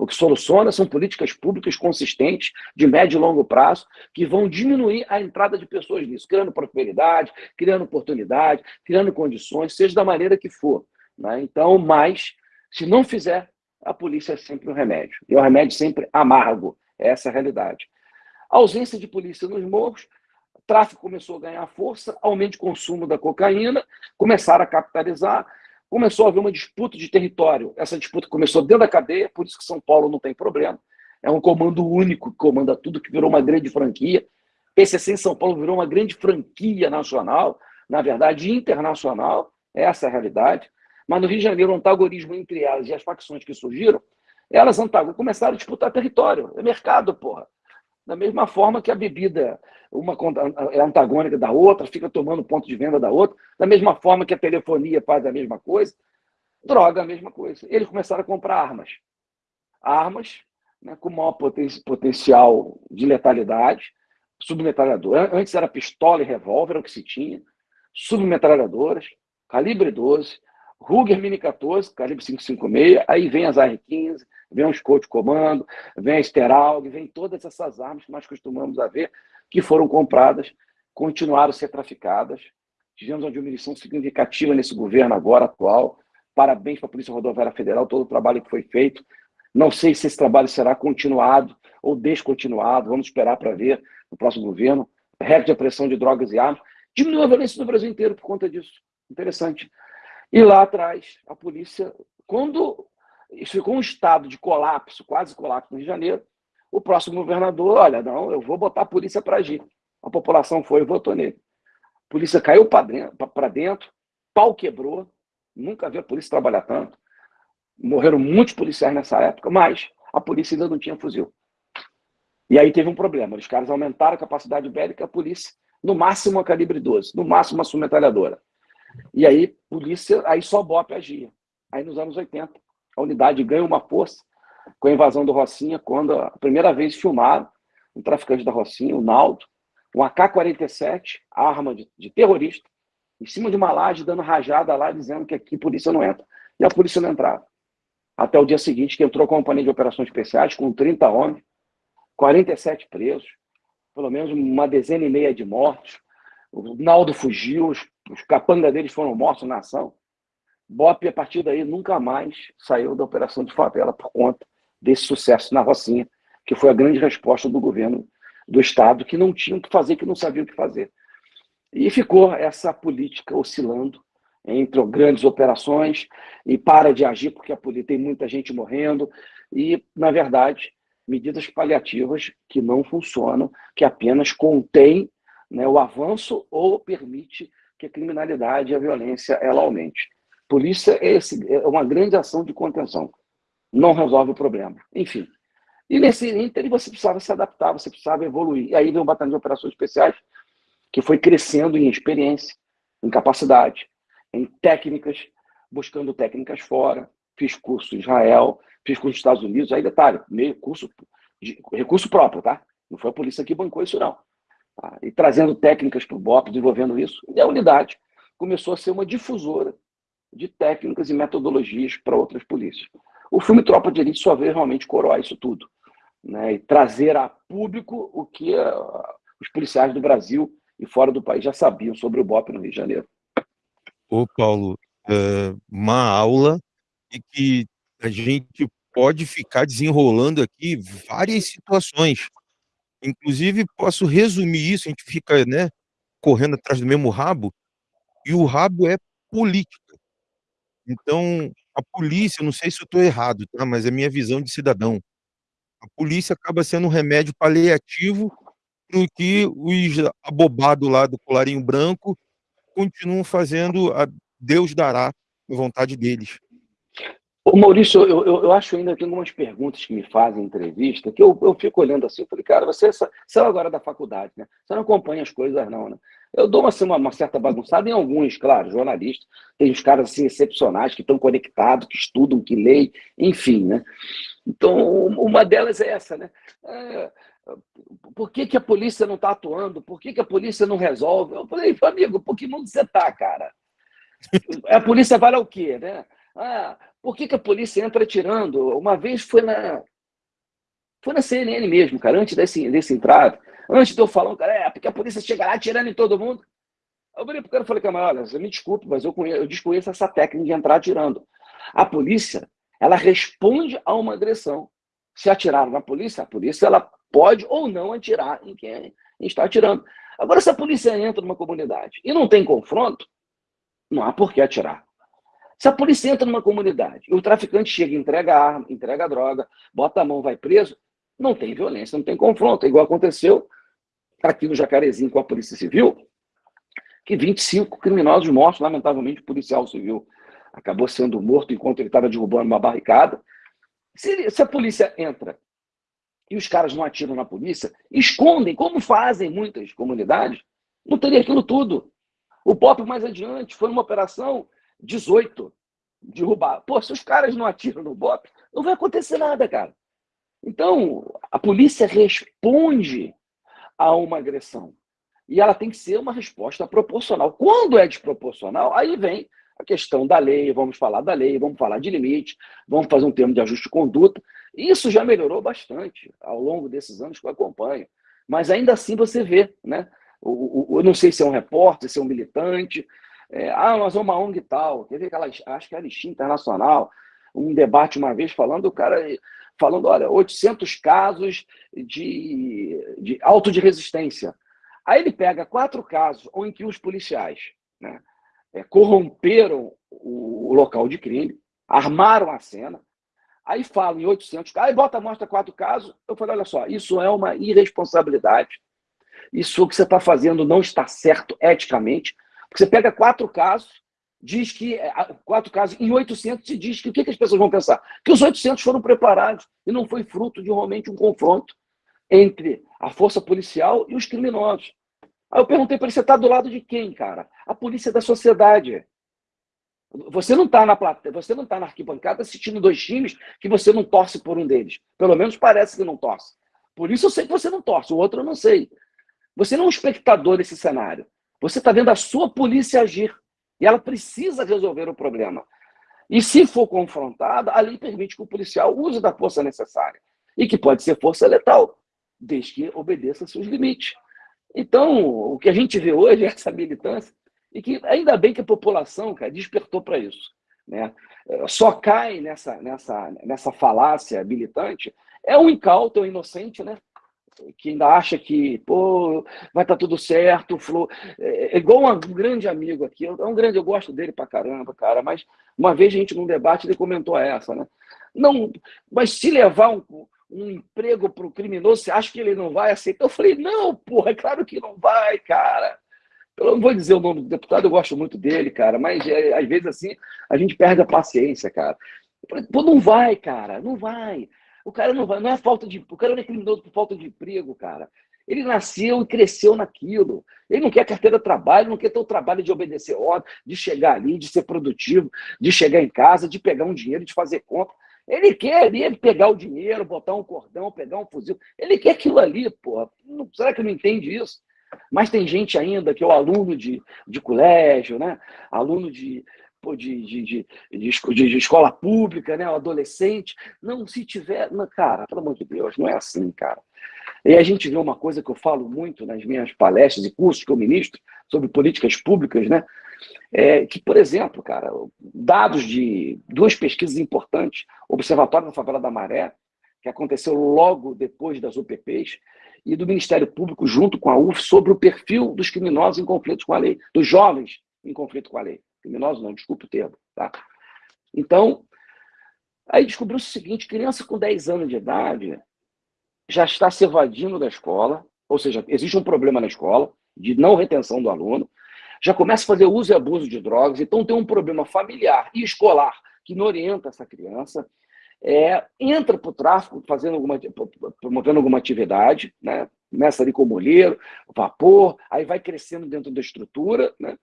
O que soluciona são políticas públicas consistentes, de médio e longo prazo, que vão diminuir a entrada de pessoas nisso, criando prosperidade, criando oportunidade, criando condições, seja da maneira que for. Né? Então, mas, se não fizer, a polícia é sempre um remédio. E é um remédio sempre amargo. Essa é a realidade. A ausência de polícia nos morros tráfico começou a ganhar força, aumento de consumo da cocaína, começaram a capitalizar, começou a haver uma disputa de território. Essa disputa começou dentro da cadeia, por isso que São Paulo não tem problema. É um comando único que comanda tudo, que virou uma grande franquia. PCC em São Paulo virou uma grande franquia nacional, na verdade internacional, essa é a realidade. Mas no Rio de Janeiro, o antagonismo entre elas e as facções que surgiram, elas começaram a disputar território. É mercado, porra. Da mesma forma que a bebida, uma é antagônica da outra, fica tomando ponto de venda da outra, da mesma forma que a telefonia faz a mesma coisa, droga a mesma coisa. Eles começaram a comprar armas. Armas né, com maior poten potencial de letalidade, submetralhadora. Antes era pistola e revólver, o que se tinha, submetralhadoras, calibre 12, Ruger Mini 14, calibre 556, aí vem as AR-15, vem o Scott Comando, vem a Steralg, vem todas essas armas que nós costumamos a ver, que foram compradas, continuaram a ser traficadas. Tivemos uma diminuição significativa nesse governo agora, atual. Parabéns para a Polícia Rodoviária Federal, todo o trabalho que foi feito. Não sei se esse trabalho será continuado ou descontinuado, vamos esperar para ver no próximo governo. Recorde de pressão de drogas e armas. Diminuiu a violência no Brasil inteiro por conta disso. Interessante. E lá atrás, a polícia, quando isso ficou um estado de colapso, quase colapso no Rio de Janeiro, o próximo governador, olha, não, eu vou botar a polícia para agir. A população foi e votou nele. A polícia caiu para dentro, pau quebrou, nunca vi a polícia trabalhar tanto. Morreram muitos policiais nessa época, mas a polícia ainda não tinha fuzil. E aí teve um problema. Os caras aumentaram a capacidade bélica, a polícia, no máximo a calibre 12, no máximo uma submetralhadora. E aí, polícia, aí só BOP agia. Aí nos anos 80, a unidade ganha uma força com a invasão do Rocinha, quando a primeira vez filmaram um traficante da Rocinha, o Naldo, um AK-47, arma de, de, terrorista, em cima de uma laje, dando rajada lá, dizendo que aqui a polícia não entra. E a polícia não entrava. Até o dia seguinte, que entrou a companhia de operações especiais, com 30 homens, 47 presos, pelo menos uma dezena e meia de mortos. O Naldo fugiu, os, os capangas deles foram mortos na ação. Bop, a partir daí, nunca mais saiu da operação de favela por conta desse sucesso na Rocinha, que foi a grande resposta do governo do Estado, que não tinha o que fazer, que não sabia o que fazer. E ficou essa política oscilando entre grandes operações e para de agir porque a polícia tem muita gente morrendo e, na verdade, medidas paliativas que não funcionam, que apenas contêm né, o avanço ou permite que a criminalidade e a violência ela aumente. Polícia é, esse, é uma grande ação de contenção, não resolve o problema. Enfim, e nesse ínter você precisava se adaptar, você precisava evoluir. E aí vem o Batalhão de Operações Especiais, que foi crescendo em experiência, em capacidade, em técnicas, buscando técnicas fora. Fiz curso em Israel, fiz curso nos Estados Unidos. Aí, detalhe, meio curso, de, recurso próprio, tá? Não foi a polícia que bancou isso, não. Tá? E trazendo técnicas para o BOP, desenvolvendo isso. E a unidade começou a ser uma difusora de técnicas e metodologias para outras polícias. O filme Tropa de Elite só veio realmente coroar isso tudo. Né? E trazer a público o que uh, os policiais do Brasil e fora do país já sabiam sobre o BOP no Rio de Janeiro. Ô, Paulo, é uma aula e que a gente pode ficar desenrolando aqui várias situações. Inclusive, posso resumir isso, a gente fica né, correndo atrás do mesmo rabo, e o rabo é política. Então, a polícia, não sei se eu estou errado, tá? mas é minha visão de cidadão. A polícia acaba sendo um remédio paliativo no que os abobados lá do colarinho branco continuam fazendo a Deus dará a vontade deles. Ô Maurício, eu, eu, eu, acho ainda que algumas perguntas que me fazem em entrevista, que eu, eu fico olhando assim, eu falei, cara, você saiu agora da faculdade, né? Você não acompanha as coisas, não, né? Eu dou assim, uma, uma, certa bagunçada em alguns, claro, jornalistas, tem uns caras assim, excepcionais, que estão conectados, que estudam, que leem, enfim, né? Então, uma delas é essa, né? É, por que, que a polícia não está atuando? Por que, que a polícia não resolve? Eu falei, amigo, por que mundo você está, cara? A polícia vale o quê, né? Ah, por que, que a polícia entra atirando? Uma vez foi na. Foi na CNN mesmo, cara, antes desse, desse. Antes de eu falar, cara, é porque a polícia chega lá atirando em todo mundo. Eu falei pro cara falei, cara, olha, me desculpe, mas eu, conheço, eu desconheço essa técnica de entrar atirando. A polícia, ela responde a uma agressão. Se atiraram na polícia, a polícia ela pode ou não atirar em quem está atirando. Agora, se a polícia entra numa comunidade e não tem confronto, não há por que atirar. Se a polícia entra numa comunidade e o traficante chega, entrega arma, entrega droga, bota a mão, vai preso, não tem violência, não tem confronto. É igual aconteceu aqui no Jacarezinho com a Polícia Civil, que 25 criminosos mortos, lamentavelmente, o policial civil acabou sendo morto enquanto ele estava derrubando uma barricada. Se, se, a polícia entra e os caras não atiram na polícia, escondem, como fazem muitas comunidades, não teria aquilo tudo. O POP mais adiante foi uma operação 18, derrubar. Pô, se os caras não atiram no BOP, não vai acontecer nada, cara. Então, a polícia responde a uma agressão. E ela tem que ser uma resposta proporcional. Quando é desproporcional, aí vem a questão da lei, vamos falar da lei, vamos falar de limite, vamos fazer um termo de ajuste de conduta. Isso já melhorou bastante ao longo desses anos que eu acompanho. Mas ainda assim você vê, né? Eu não sei se é um repórter, se é um militante. É, ah, nós somos uma ONG tal. Quer ver aquela, acho que era Listinha Internacional, um debate uma vez falando, o cara falando, olha, 800 casos de, de auto de resistência. Aí ele pega quatro casos em que os policiais né, é, corromperam o, local de crime, armaram a cena, aí falam em 800 casos, aí bota, mostra quatro casos. Eu falei, olha só, isso é uma irresponsabilidade. Isso que você está fazendo não está certo eticamente. Porque você pega quatro casos, diz que é, quatro casos em 800 se diz que o que, que as pessoas vão pensar? Que os 800 foram preparados e não foi fruto de realmente um confronto entre a força policial e os criminosos. Aí eu perguntei para ele, você está do lado de quem, cara? A polícia da sociedade. Você não está na plateia, você não está na arquibancada assistindo dois times que você não torce por um deles. Pelo menos parece que não torce. Por isso eu sei que você não torce, o outro eu não sei. Você não é um espectador desse cenário. Você está vendo a sua polícia agir. E ela precisa resolver o problema. E se for confrontada, a lei permite que o policial use da força necessária. E que pode ser força letal, desde que obedeça seus limites. Então, o que a gente vê hoje é essa militância, e que ainda bem que a população cara, despertou para isso. Né? Só cai nessa, nessa, nessa falácia militante é um incauto, é um inocente, né? Que ainda acha que pô, vai estar tá tudo certo, Flo. É, é igual um grande amigo aqui, é um grande, eu gosto dele pra caramba, cara, mas uma vez a gente num debate ele comentou essa, né? Não, mas se levar um, um emprego para o criminoso, você acha que ele não vai aceitar? Eu falei, não, porra, é claro que não vai, cara. Eu não vou dizer o nome do deputado, eu gosto muito dele, cara, mas é, às vezes assim a gente perde a paciência, cara. Pô, não vai, cara, não vai. O cara não vai, não é falta de. O cara não é criminoso por falta de emprego, cara. Ele nasceu e cresceu naquilo. Ele não quer carteira de trabalho, não quer ter o trabalho de obedecer ordem, de chegar ali, de ser produtivo, de chegar em casa, de pegar um dinheiro, de fazer compra. Ele quer ali pegar o dinheiro, botar um cordão, pegar um fuzil. Ele quer aquilo ali, porra. Será que não entende isso? Mas tem gente ainda que é o aluno de, de colégio, né? aluno de, de, de, de, escola pública, né? o adolescente. Não, se tiver. Cara, pelo amor de Deus, não é assim, cara. E a gente vê uma coisa que eu falo muito nas minhas palestras e cursos que eu ministro sobre políticas públicas, né? É que, por exemplo, cara, dados de duas pesquisas importantes, Observatório da Favela da Maré, que aconteceu logo depois das UPPs, e do Ministério Público junto com a UF sobre o perfil dos criminosos em conflito com a lei, dos jovens em conflito com a lei. Criminosos não, desculpe o termo. Tá? Então, aí descobriu-se o seguinte, criança com 10 anos de idade já está se evadindo da escola, ou seja, existe um problema na escola de não retenção do aluno, já começa a fazer uso e abuso de drogas, então tem um problema familiar e escolar que não orienta essa criança, é, entra para o tráfico fazendo alguma, promovendo alguma atividade, né? começa ali com o molheiro, vapor, aí vai crescendo dentro da estrutura, né?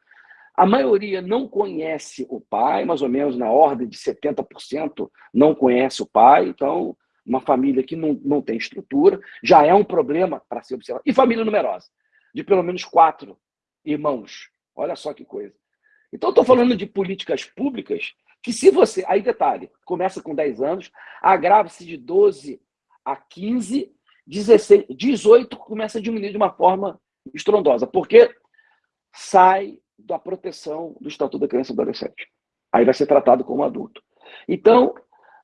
A maioria não conhece o pai, mais ou menos na ordem de 70% não conhece o pai, então uma família que não, não tem estrutura já é um problema para ser observado. E família numerosa, de pelo menos quatro irmãos. Olha só que coisa. Então, estou falando de políticas públicas que, se você. Aí, detalhe: começa com 10 anos, agrava-se de 12 a 15, 16, 18 começa a diminuir de uma forma estrondosa, porque sai da proteção do Estatuto da Criança e do Adolescente. Aí vai ser tratado como adulto. Então,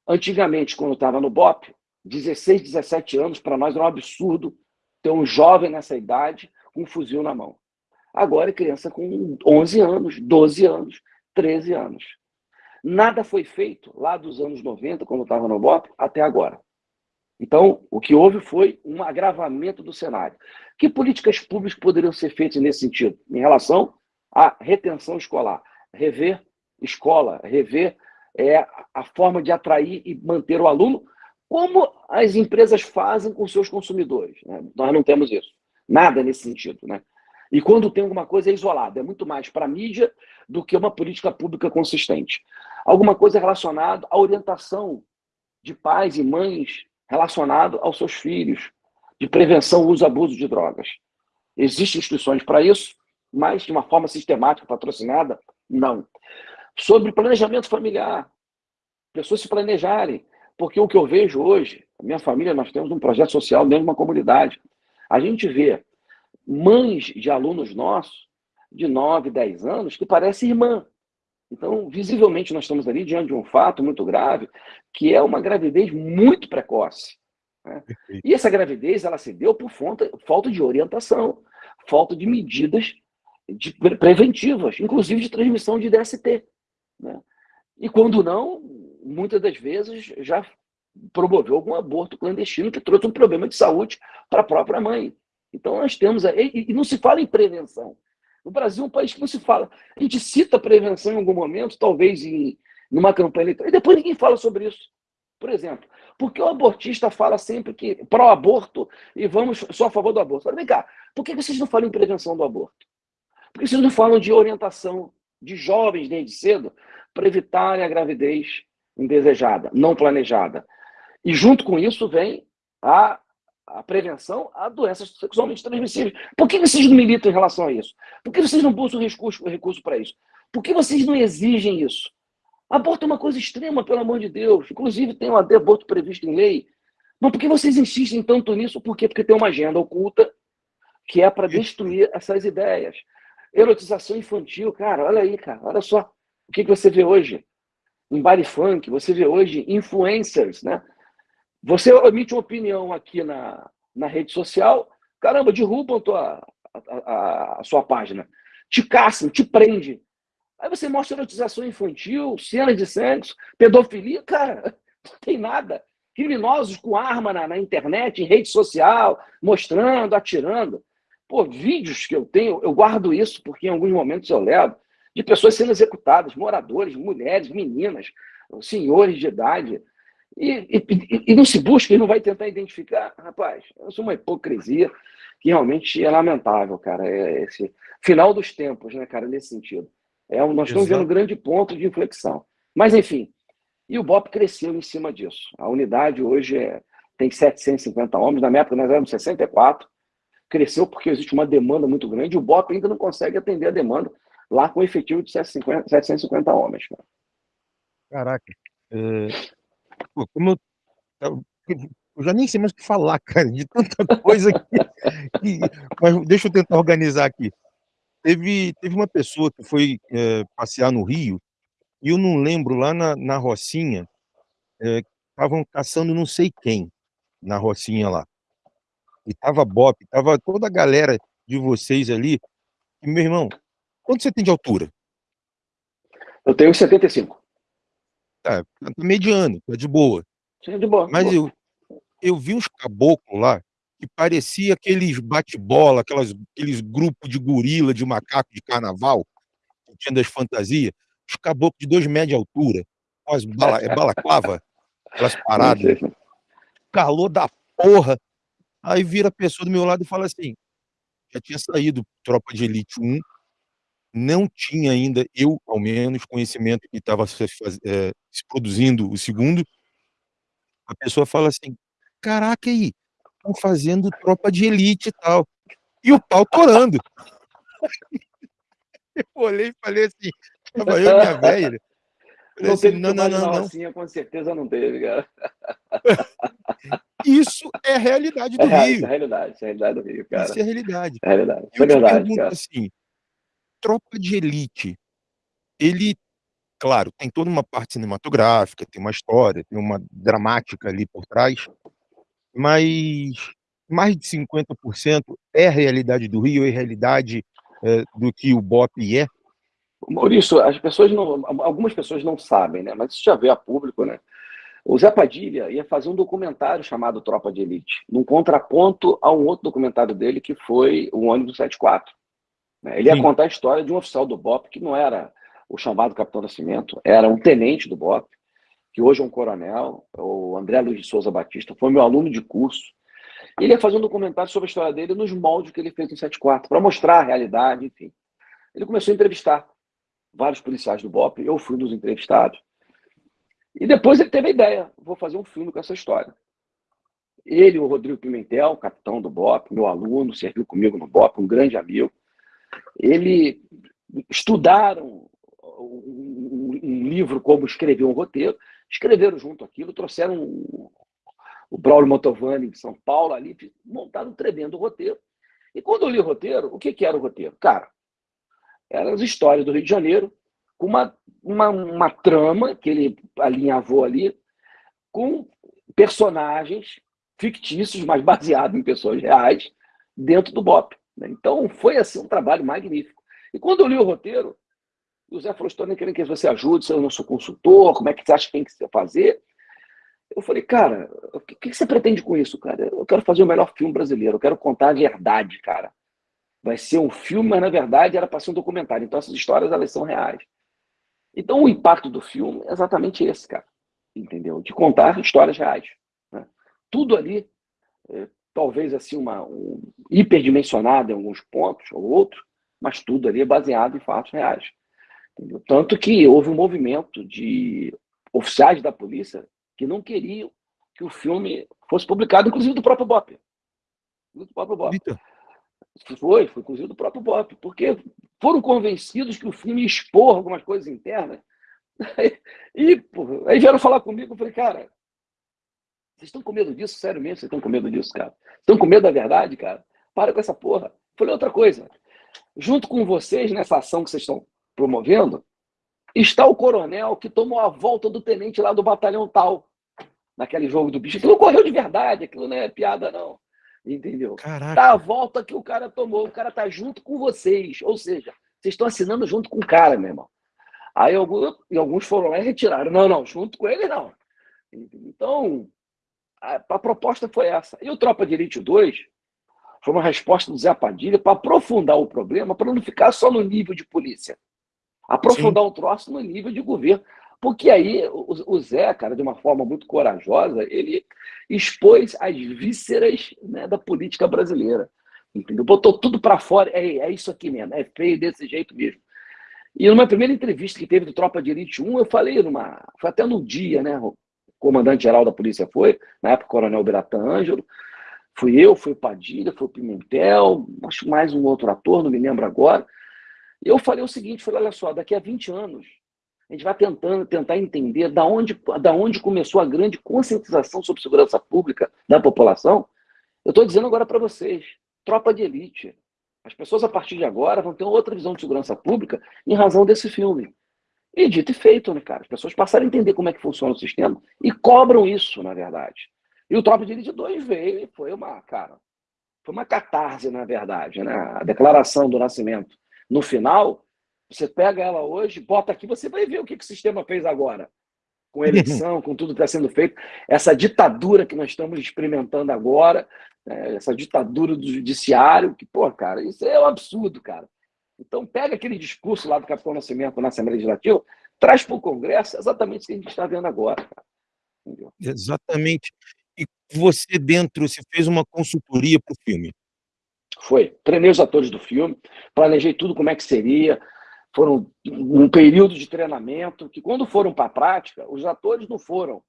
antigamente, quando estava no BOP, 16, 17 anos, para nós era um absurdo ter um jovem nessa idade com um fuzil na mão. Agora é criança com 11 anos, 12 anos, 13 anos. Nada foi feito lá dos anos 90, quando estava no BOP, até agora. Então, o que houve foi um agravamento do cenário. Que políticas públicas poderiam ser feitas nesse sentido? Em relação à retenção escolar, rever escola, rever é, a forma de atrair e manter o aluno, como as empresas fazem com seus consumidores. Né? Nós não temos isso. Nada nesse sentido. Né? E quando tem alguma coisa é isolado, é muito mais para a mídia do que uma política pública consistente. Alguma coisa relacionada à orientação de pais e mães relacionado aos seus filhos, de prevenção, uso e abuso de drogas. Existem instituições para isso, mas de uma forma sistemática, patrocinada, não. Sobre planejamento familiar, pessoas se planejarem, porque o que eu vejo hoje, minha família, nós temos um projeto social dentro de uma comunidade. A gente vê mães de alunos nossos, de 9, 10 anos, que parecem irmã. Então, visivelmente, nós estamos ali diante de um fato muito grave, que é uma gravidez muito precoce. Né? E essa gravidez ela se deu por falta, falta de orientação, falta de medidas de preventivas, inclusive de transmissão de DST. Né? E quando não, muitas das vezes já promoveu algum aborto clandestino que trouxe um problema de saúde para a própria mãe. Então nós temos aí, e não se fala em prevenção. O Brasil é um país que não se fala. A gente cita prevenção em algum momento, talvez em numa campanha eleitoral, e depois ninguém fala sobre isso. Por exemplo, porque o abortista fala sempre que pró-aborto e vamos só a favor do aborto. Vem cá, por que vocês não falam em prevenção do aborto? Por que vocês não falam de orientação de jovens desde cedo para evitarem a gravidez indesejada, não planejada? E junto com isso vem a a prevenção a doenças sexualmente transmissíveis. Por que vocês não militam em relação a isso? Por que vocês não buscam recurso, recurso para isso? Por que vocês não exigem isso? Aborto é uma coisa extrema, pelo amor de Deus. Inclusive, tem um aborto previsto em lei. Mas por que vocês insistem tanto nisso? Por quê? Porque tem uma agenda oculta que é para destruir essas ideias. Erotização infantil, cara, olha aí, cara, olha só. O que, que você vê hoje? Em body funk, você vê hoje influencers, né? Você emite uma opinião aqui na, na rede social, caramba, derrubam tua, a, a, a sua página, te caçam, te prende. Aí você mostra erotização infantil, cenas de sexo, pedofilia, cara, não tem nada. Criminosos com arma na, na, internet, em rede social, mostrando, atirando. Pô, vídeos que eu tenho, eu guardo isso, porque em alguns momentos eu levo, de pessoas sendo executadas, moradores, mulheres, meninas, senhores de idade, e, e, e, não se busca e não vai tentar identificar, rapaz, isso é uma hipocrisia que realmente é lamentável, cara. É esse final dos tempos, né, cara, nesse sentido. É, nós estamos vendo um grande ponto de inflexão. Mas, enfim, e o BOP cresceu em cima disso. A unidade hoje é, tem 750 homens, na minha época nós éramos 64. Cresceu porque existe uma demanda muito grande e o BOP ainda não consegue atender a demanda lá com efetivo de 750, 750 homens. Cara. Caraca. É, Pô, como eu, eu já nem sei mais o que falar, cara, de tanta coisa que, que, mas deixa eu tentar organizar aqui. Teve, teve uma pessoa que foi é, passear no Rio, e eu não lembro, lá na, na Rocinha, estavam é, caçando não sei quem, na Rocinha lá. E tava Bop, tava toda a galera de vocês ali. E, meu irmão, quanto você tem de altura? Eu tenho 75. Tá, tá mediano, tá de boa. Sim, de boa. Mas de boa. Eu, eu vi uns caboclos lá que parecia aqueles bate-bola, aqueles grupos de gorila, de macaco de carnaval, que tinha das fantasias, os caboclos de dois metros de altura, com as bala, é balaclava, aquelas paradas, calor da porra. Aí vira a pessoa do meu lado e fala assim, já tinha saído Tropa de Elite 1, não tinha ainda, eu ao menos, conhecimento que estava se, é, se, produzindo o segundo, a pessoa fala assim, caraca aí, estão fazendo tropa de elite e tal, e o pau torando. eu olhei e falei assim, estava eu e minha velha, não, assim, não, não, não, não. Assim, com certeza não teve, cara. Isso é a realidade do é, Rio. Isso é a realidade, isso é a realidade do Rio, cara. Isso é a realidade. É a realidade. Eu é verdade, pergunto cara. assim, Tropa de Elite, ele, claro, tem toda uma parte cinematográfica, tem uma história, tem uma dramática ali por trás, mas mais de 50% é a realidade do Rio, é a realidade é, do que o BOP é? Maurício, as pessoas não, algumas pessoas não sabem, né? Mas isso já veio a público, né? O Zé Padilha ia fazer um documentário chamado Tropa de Elite, num contraponto a um outro documentário dele que foi o ônibus 74. Né? Ele ia Sim. contar a história de um oficial do BOP que não era o chamado Capitão Nascimento, era um tenente do BOP, que hoje é um coronel, o André Luiz de Souza Batista, foi meu aluno de curso. Ele ia fazer um documentário sobre a história dele nos moldes que ele fez no 74, para mostrar a realidade, enfim. Ele começou a entrevistar vários policiais do BOP, eu fui um dos entrevistados. E depois ele teve a ideia, vou fazer um filme com essa história. Ele, o Rodrigo Pimentel, capitão do BOP, meu aluno, serviu comigo no BOP, um grande amigo. Ele estudaram um, um livro como escrever um roteiro, escreveram junto aquilo, trouxeram o Braulio Motovani de São Paulo ali, montaram um tremendo roteiro. E quando eu li o roteiro, o que, que era o roteiro? Cara, eram as histórias do Rio de Janeiro, com uma, uma, uma trama que ele alinhavou ali, com personagens fictícios, mas baseados em pessoas reais, dentro do BOP. Né? Então, foi assim um trabalho magnífico. E quando eu li o roteiro, o Zé falou, estou nem querendo que você ajude, eu não sou consultor, como é que você acha que tem que fazer? Eu falei, cara, o que você pretende com isso, cara? Eu quero fazer o melhor filme brasileiro, eu quero contar a verdade, cara vai ser um filme, mas na verdade era para ser um documentário. Então essas histórias elas são reais. Então o impacto do filme é exatamente esse, cara. Entendeu? De contar histórias reais. Né? Tudo ali, é, talvez assim, uma, um, hiperdimensionado em alguns pontos ou outros, mas tudo ali é baseado em fatos reais. Entendeu? Tanto que houve um movimento de oficiais da polícia que não queriam que o filme fosse publicado, inclusive do próprio BOP. Do próprio BOP. Foi, foi inclusive do próprio Bop, porque foram convencidos que o filme ia expor algumas coisas internas. E porra, aí vieram falar comigo, eu falei, cara, vocês estão com medo disso? Sério mesmo, vocês estão com medo disso, cara? Estão com medo da verdade, cara? Para com essa porra. Eu falei outra coisa. Junto com vocês, nessa ação que vocês estão promovendo, está o coronel que tomou a volta do tenente lá do batalhão tal, naquele jogo do bicho. Aquilo ocorreu de verdade, aquilo não é piada, não. Entendeu? Caraca. Tá a volta que o cara tomou, o cara tá junto com vocês. Ou seja, vocês estão assinando junto com o cara, meu irmão. Aí alguns, alguns foram lá e retiraram. Não, não, junto com ele não. Então, a, a proposta foi essa. E o Tropa de Elite 2 foi uma resposta do Zé Padilha para aprofundar o problema, para não ficar só no nível de polícia. Aprofundar Sim. o troço no nível de governo. Porque aí o, Zé, cara, de uma forma muito corajosa, ele expôs as vísceras né, da política brasileira. Entendeu? Botou tudo para fora. É, é isso aqui mesmo, é feio desse jeito mesmo. E numa primeira entrevista que teve do Tropa de Elite 1, eu falei numa. Foi até no dia, né? O comandante-geral da polícia foi, na época, o coronel Beratan Ângelo. Fui eu, foi o Padilha, foi o Pimentel, acho mais um outro ator, não me lembro agora. Eu falei o seguinte: falei, olha só, daqui a 20 anos a gente vai tentando tentar entender da onde, da onde começou a grande conscientização sobre segurança pública da população. Eu estou dizendo agora para vocês, tropa de elite. As pessoas, a partir de agora, vão ter outra visão de segurança pública em razão desse filme. E dito e feito, né, cara? As pessoas passaram a entender como é que funciona o sistema e cobram isso, na verdade. E o Tropa de Elite 2 veio e foi uma, cara, foi uma catarse, na verdade, né? A declaração do nascimento. No final, você pega ela hoje, bota aqui, você vai ver o que, que o sistema fez agora. Com eleição, com tudo que está sendo feito. Essa ditadura que nós estamos experimentando agora, né, essa ditadura do judiciário, que, pô, cara, isso é um absurdo, cara. Então, pega aquele discurso lá do Capitão Nascimento na Assembleia Legislativa, traz para o Congresso exatamente o que a gente está vendo agora. Cara. Exatamente. E você dentro, você fez uma consultoria para o filme. Foi. Treinei os atores do filme, planejei tudo como é que seria, foram um período de treinamento que, quando foram para a prática, os atores não foram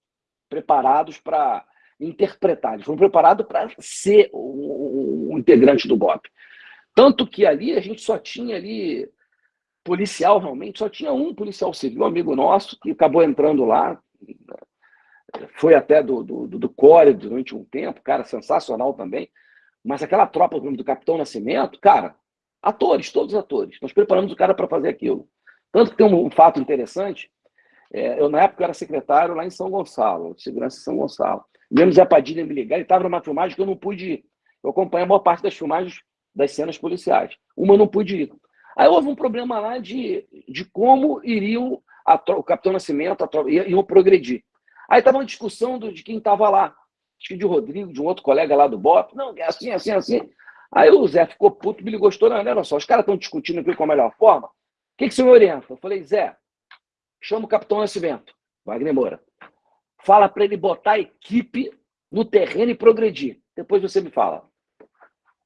preparados para interpretar, eles foram preparados para ser um, um, integrante do BOP. Tanto que ali a gente só tinha ali policial realmente, só tinha um policial civil, amigo nosso, que acabou entrando lá, foi até do, do, do Core durante um tempo, cara, sensacional também, mas aquela tropa do Capitão Nascimento, cara, Atores, todos os atores. Nós preparamos o cara para fazer aquilo. Tanto que tem um, um fato interessante. É, eu, na época, era secretário lá em São Gonçalo, de segurança em São Gonçalo. Mesmo Zé Padilha me ligar, ele estava numa filmagem que eu não pude Eu acompanho a maior parte das filmagens das cenas policiais. Uma eu não pude ir. Aí houve um problema lá de, de como iriam o Capitão Nascimento a, iam progredir. Aí estava uma discussão do, de quem estava lá. Acho que de Rodrigo, de um outro colega lá do BOP. Não, é assim, assim, assim. Aí o Zé ficou puto, me ligou estourando. Olha só, os caras estão discutindo aqui com a melhor forma. O que, que você me orienta? Eu falei, Zé, chama o Capitão Nascimento, Wagner Moura. Fala para ele botar a equipe no terreno e progredir. Depois você me fala.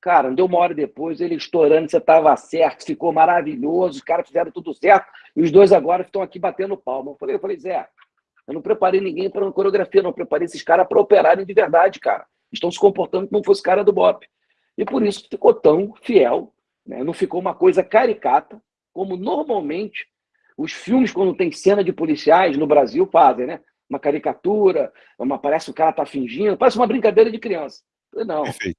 Cara, não deu uma hora depois, ele estourando, você estava certo, ficou maravilhoso, os caras fizeram tudo certo, e os dois agora estão aqui batendo palma. Eu falei, eu falei, Zé, eu não preparei ninguém para uma coreografia, não preparei esses caras para operarem de verdade, cara. Estão se comportando como fosse cara do Bop. E por isso ficou tão fiel, né? não ficou uma coisa caricata, como normalmente os filmes, quando tem cena de policiais no Brasil, fazem, né? Uma caricatura, uma, parece que o cara tá fingindo, parece uma brincadeira de criança. Não. Perfeito.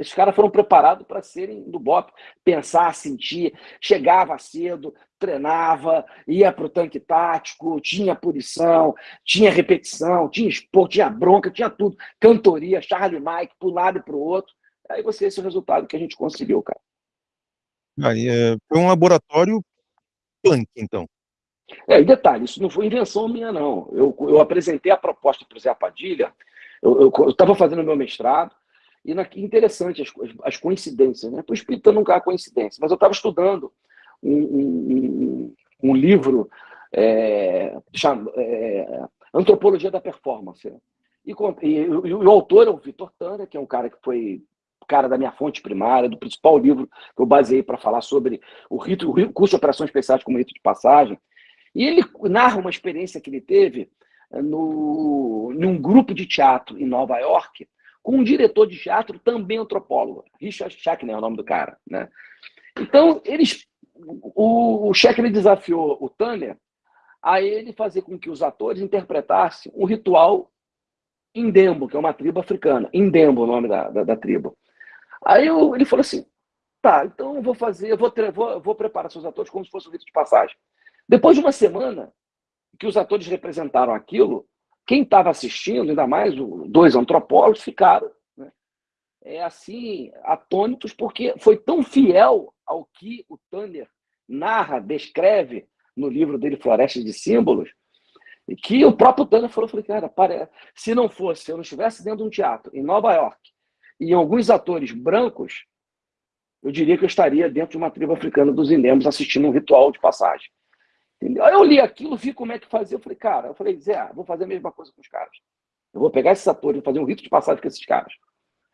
Os caras foram preparados para serem do BOP, pensar, sentir, chegava cedo, treinava, ia para o tanque tático, tinha punição, tinha repetição, tinha esporte, tinha bronca, tinha tudo. Cantoria, Charlie Mike, para um lado e para o outro. Aí você esse é o resultado que a gente conseguiu, cara. Aí, é, foi um laboratório punk, então. É, e detalhe, isso não foi invenção minha, não. Eu, eu apresentei a proposta para o Zé Padilha, eu estava fazendo meu mestrado, e na, interessante as, as coincidências, né? O espírita nunca há coincidência, mas eu estava estudando um, um, um livro é, chamado, é, Antropologia da Performance. E, e, e, o autor é o Vitor Tana, que é um cara que foi cara da minha fonte primária, do principal livro que eu baseei para falar sobre o, rito, o curso de operações especiais como rito de passagem. E ele narra uma experiência que ele teve é, no, num grupo de teatro em Nova York, com um diretor de teatro também antropólogo, Richard Shackner é o nome do cara. Né? Então, eles, o, o Shackner desafiou o Tanner a ele fazer com que os atores interpretassem um ritual Indembo, que é uma tribo africana. Indembo é o nome da, da, da tribo. Aí eu, ele falou assim, tá, então eu vou fazer, eu vou, vou, vou preparar seus atores como se fosse um rito de passagem. Depois de uma semana que os atores representaram aquilo, quem estava assistindo, ainda mais dois antropólogos, ficaram né, é assim, atônitos, porque foi tão fiel ao que o Tanner narra, descreve no livro dele, Floresta de Símbolos, que o próprio Tanner falou, falei, cara, para, se não fosse, se eu não estivesse dentro de um teatro em Nova York, e alguns atores brancos, eu diria que eu estaria dentro de uma tribo africana dos Indemos assistindo um ritual de passagem. Entendeu? Aí eu li aquilo, vi como é que fazia. Eu falei, cara, eu falei, Zé, vou fazer a mesma coisa com os caras. Eu vou pegar esses atores, vou fazer um rito de passagem com esses caras.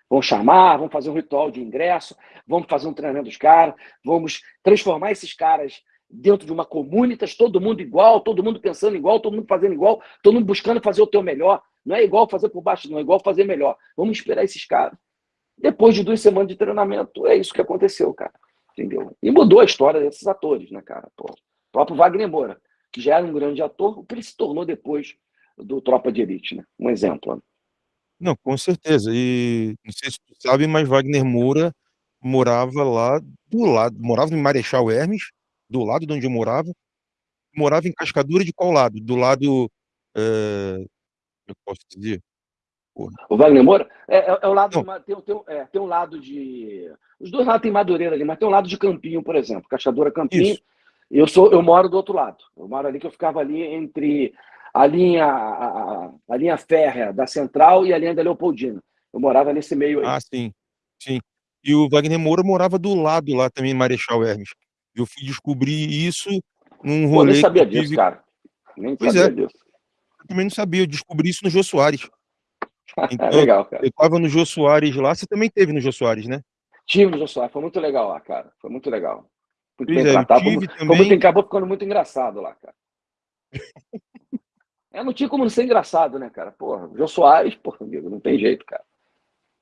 Vamos chamar, vamos fazer um ritual de ingresso, vamos fazer um treinamento dos caras, vamos transformar esses caras dentro de uma comunitas, todo mundo igual, todo mundo pensando igual, todo mundo fazendo igual, todo mundo buscando fazer o teu melhor. Não é igual fazer por baixo, não, é igual fazer melhor. Vamos esperar esses caras. Depois de duas semanas de treinamento, é isso que aconteceu, cara. Entendeu? E mudou a história desses atores, né, cara? Pô próprio Wagner Moura, que já era um grande ator, o que ele se tornou depois do Tropa de Elite, né? Um exemplo. Né? Não, com certeza. E não sei se tu sabe, mas Wagner Moura morava lá do lado, morava em Marechal Hermes, do lado de onde eu morava, morava em Cascadura de qual lado? Do lado, é... eu posso dizer? Porra. O Wagner Moura é, é, é o lado, de, tem, tem, é, tem um lado de, os dois lados tem Madureira ali, mas tem um lado de Campinho, por exemplo, Cascadura Campinho, Isso. Eu sou, eu moro do outro lado. Eu moro ali que eu ficava ali entre a linha, a, a linha férrea da Central e a linha da Leopoldina. Eu morava nesse meio aí. Ah, sim, sim. E o Wagner Moura morava do lado lá também, Marechal Hermes. Eu fui descobrir isso num rolê. Pô, nem sabia disso, tive... cara. Nem pois sabia é. disso. Eu também não sabia, eu descobri isso no Jô Soares. Então, legal, cara. Eu tava no Jô Soares lá, você também teve no Jô Soares, né? Tive no Jô Soares, foi muito legal lá, cara. Foi muito legal muito bem é, tratado. Foi, também... foi muito, acabou ficando muito engraçado lá, cara. é, não tinha como não ser engraçado, né, cara? Porra, o Jô Soares, porra, amigo, não tem jeito, cara.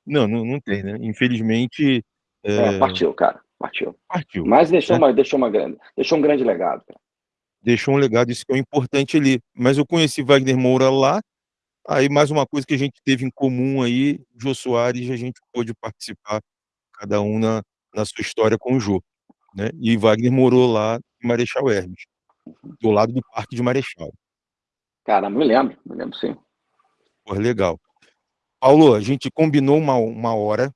Não, não, não tem, né? Infelizmente. É... É, partiu, cara. Partiu. Partiu. Mas deixou, é. uma, deixou, uma grande, deixou um grande legado, cara. Deixou um legado, isso que é importante ali. Mas eu conheci Wagner Moura lá, aí mais uma coisa que a gente teve em comum aí, Jô Soares, a gente pôde participar, cada um na, na sua história com o Jô. Né? E Wagner morou lá em Marechal Hermes, do lado do Parque de Marechal. Cara, me lembro, me lembro sim. Pô, legal. Paulo, a gente combinou uma, uma hora,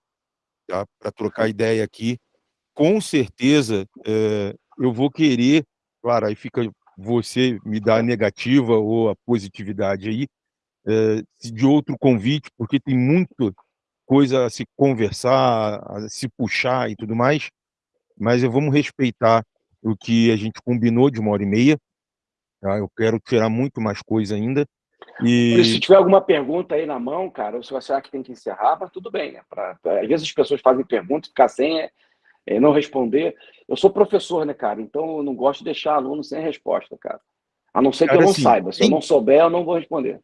tá? Para trocar ideia aqui. Com certeza, é, eu vou querer, claro, aí fica você me dar a negativa ou a positividade aí, de outro convite, porque tem muita coisa a se conversar, a se puxar e tudo mais, mas vamos respeitar o que a gente combinou de uma hora e meia, tá? eu quero tirar muito mais coisa ainda, e... Se tiver alguma pergunta aí na mão, cara, ou se você acha que tem que encerrar, mas tudo bem, né? Pra, pra... às vezes as pessoas fazem perguntas, ficar sem é, é, não responder. Eu sou professor, né, cara? Então eu não gosto de deixar aluno sem resposta, cara. A não ser que cara, eu não assim, saiba. Se tem... eu não souber, eu não vou responder.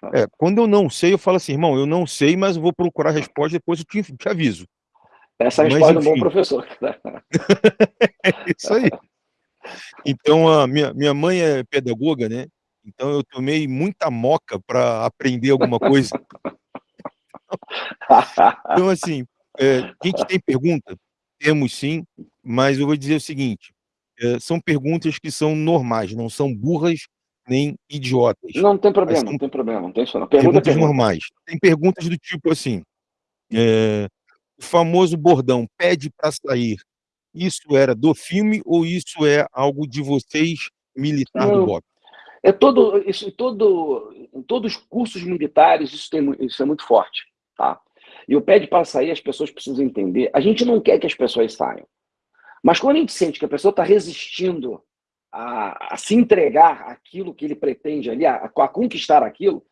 Tá? É, quando eu não sei, eu falo assim, irmão, eu não sei, mas vou procurar a resposta depois eu te, te aviso. Essa é a resposta do bom professor. é isso aí. Então, a minha, minha mãe é pedagoga, né? Então eu tomei muita moca para aprender alguma coisa. então, assim, é, a gente tem pergunta? Temos sim, mas eu vou dizer o seguinte, é, são perguntas que são normais, não são burras nem idiotas. Não tem problema, não tem problema, não tem isso não. Pergunta, perguntas pergunta. normais. Tem perguntas do tipo assim, é, o famoso bordão, pede para sair, isso era do filme ou isso é algo de vocês, militar não, do BOP? É todo, isso, todo, em todos os cursos militares isso, tem, isso é muito forte. Tá? E o pede para sair, as pessoas precisam entender. A gente não quer que as pessoas saiam. Mas quando a gente sente que a pessoa está resistindo a, a, se entregar aquilo que ele pretende ali, a, a conquistar aquilo,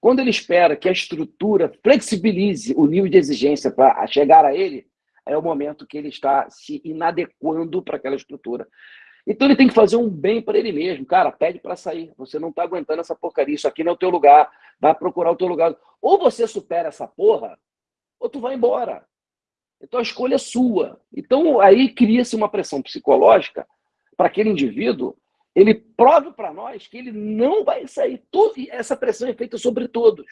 quando ele espera que a estrutura flexibilize o nível de exigência para chegar a ele, é o momento que ele está se inadequando para aquela estrutura. Então ele tem que fazer um bem para ele mesmo. Cara, pede para sair. Você não está aguentando essa porcaria. Isso aqui não é o teu lugar. Vai procurar o teu lugar. Ou você supera essa porra, ou tu vai embora. Então a escolha é sua. Então aí cria-se uma pressão psicológica para aquele indivíduo. Ele prove para nós que ele não vai sair. Todo, essa pressão é feita sobre todos.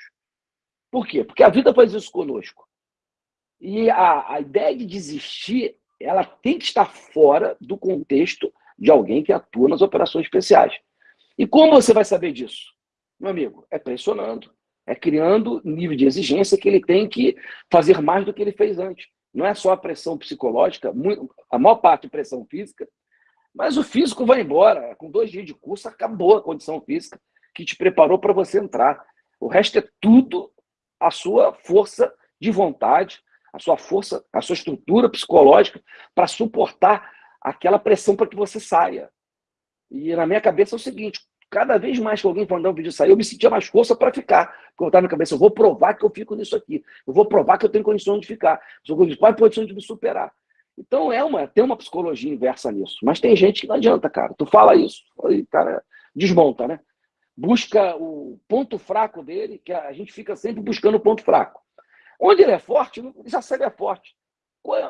Por quê? Porque a vida faz isso conosco. E a, a ideia de desistir, ela tem que estar fora do contexto de alguém que atua nas operações especiais. E como você vai saber disso? Meu amigo, é pressionando, é criando nível de exigência que ele tem que fazer mais do que ele fez antes. Não é só a pressão psicológica, a maior parte é pressão física, mas o físico vai embora. Com dois dias de curso, acabou a condição física que te preparou para você entrar. O resto é tudo a sua força de vontade, a sua força, a sua estrutura psicológica para suportar aquela pressão para que você saia. E na minha cabeça é o seguinte: cada vez mais que alguém mandar um vídeo sair, eu me sentia mais força para ficar. Porque eu estava na cabeça, eu vou provar que eu fico nisso aqui. Eu vou provar que eu tenho condições de ficar. Eu tenho condições de me superar. Então é uma, tem uma psicologia inversa nisso. Mas tem gente que não adianta, cara. Tu fala isso, aí, cara, desmonta, né? Busca o ponto fraco dele, que a gente fica sempre buscando o ponto fraco. Onde ele é forte, já sabe é forte.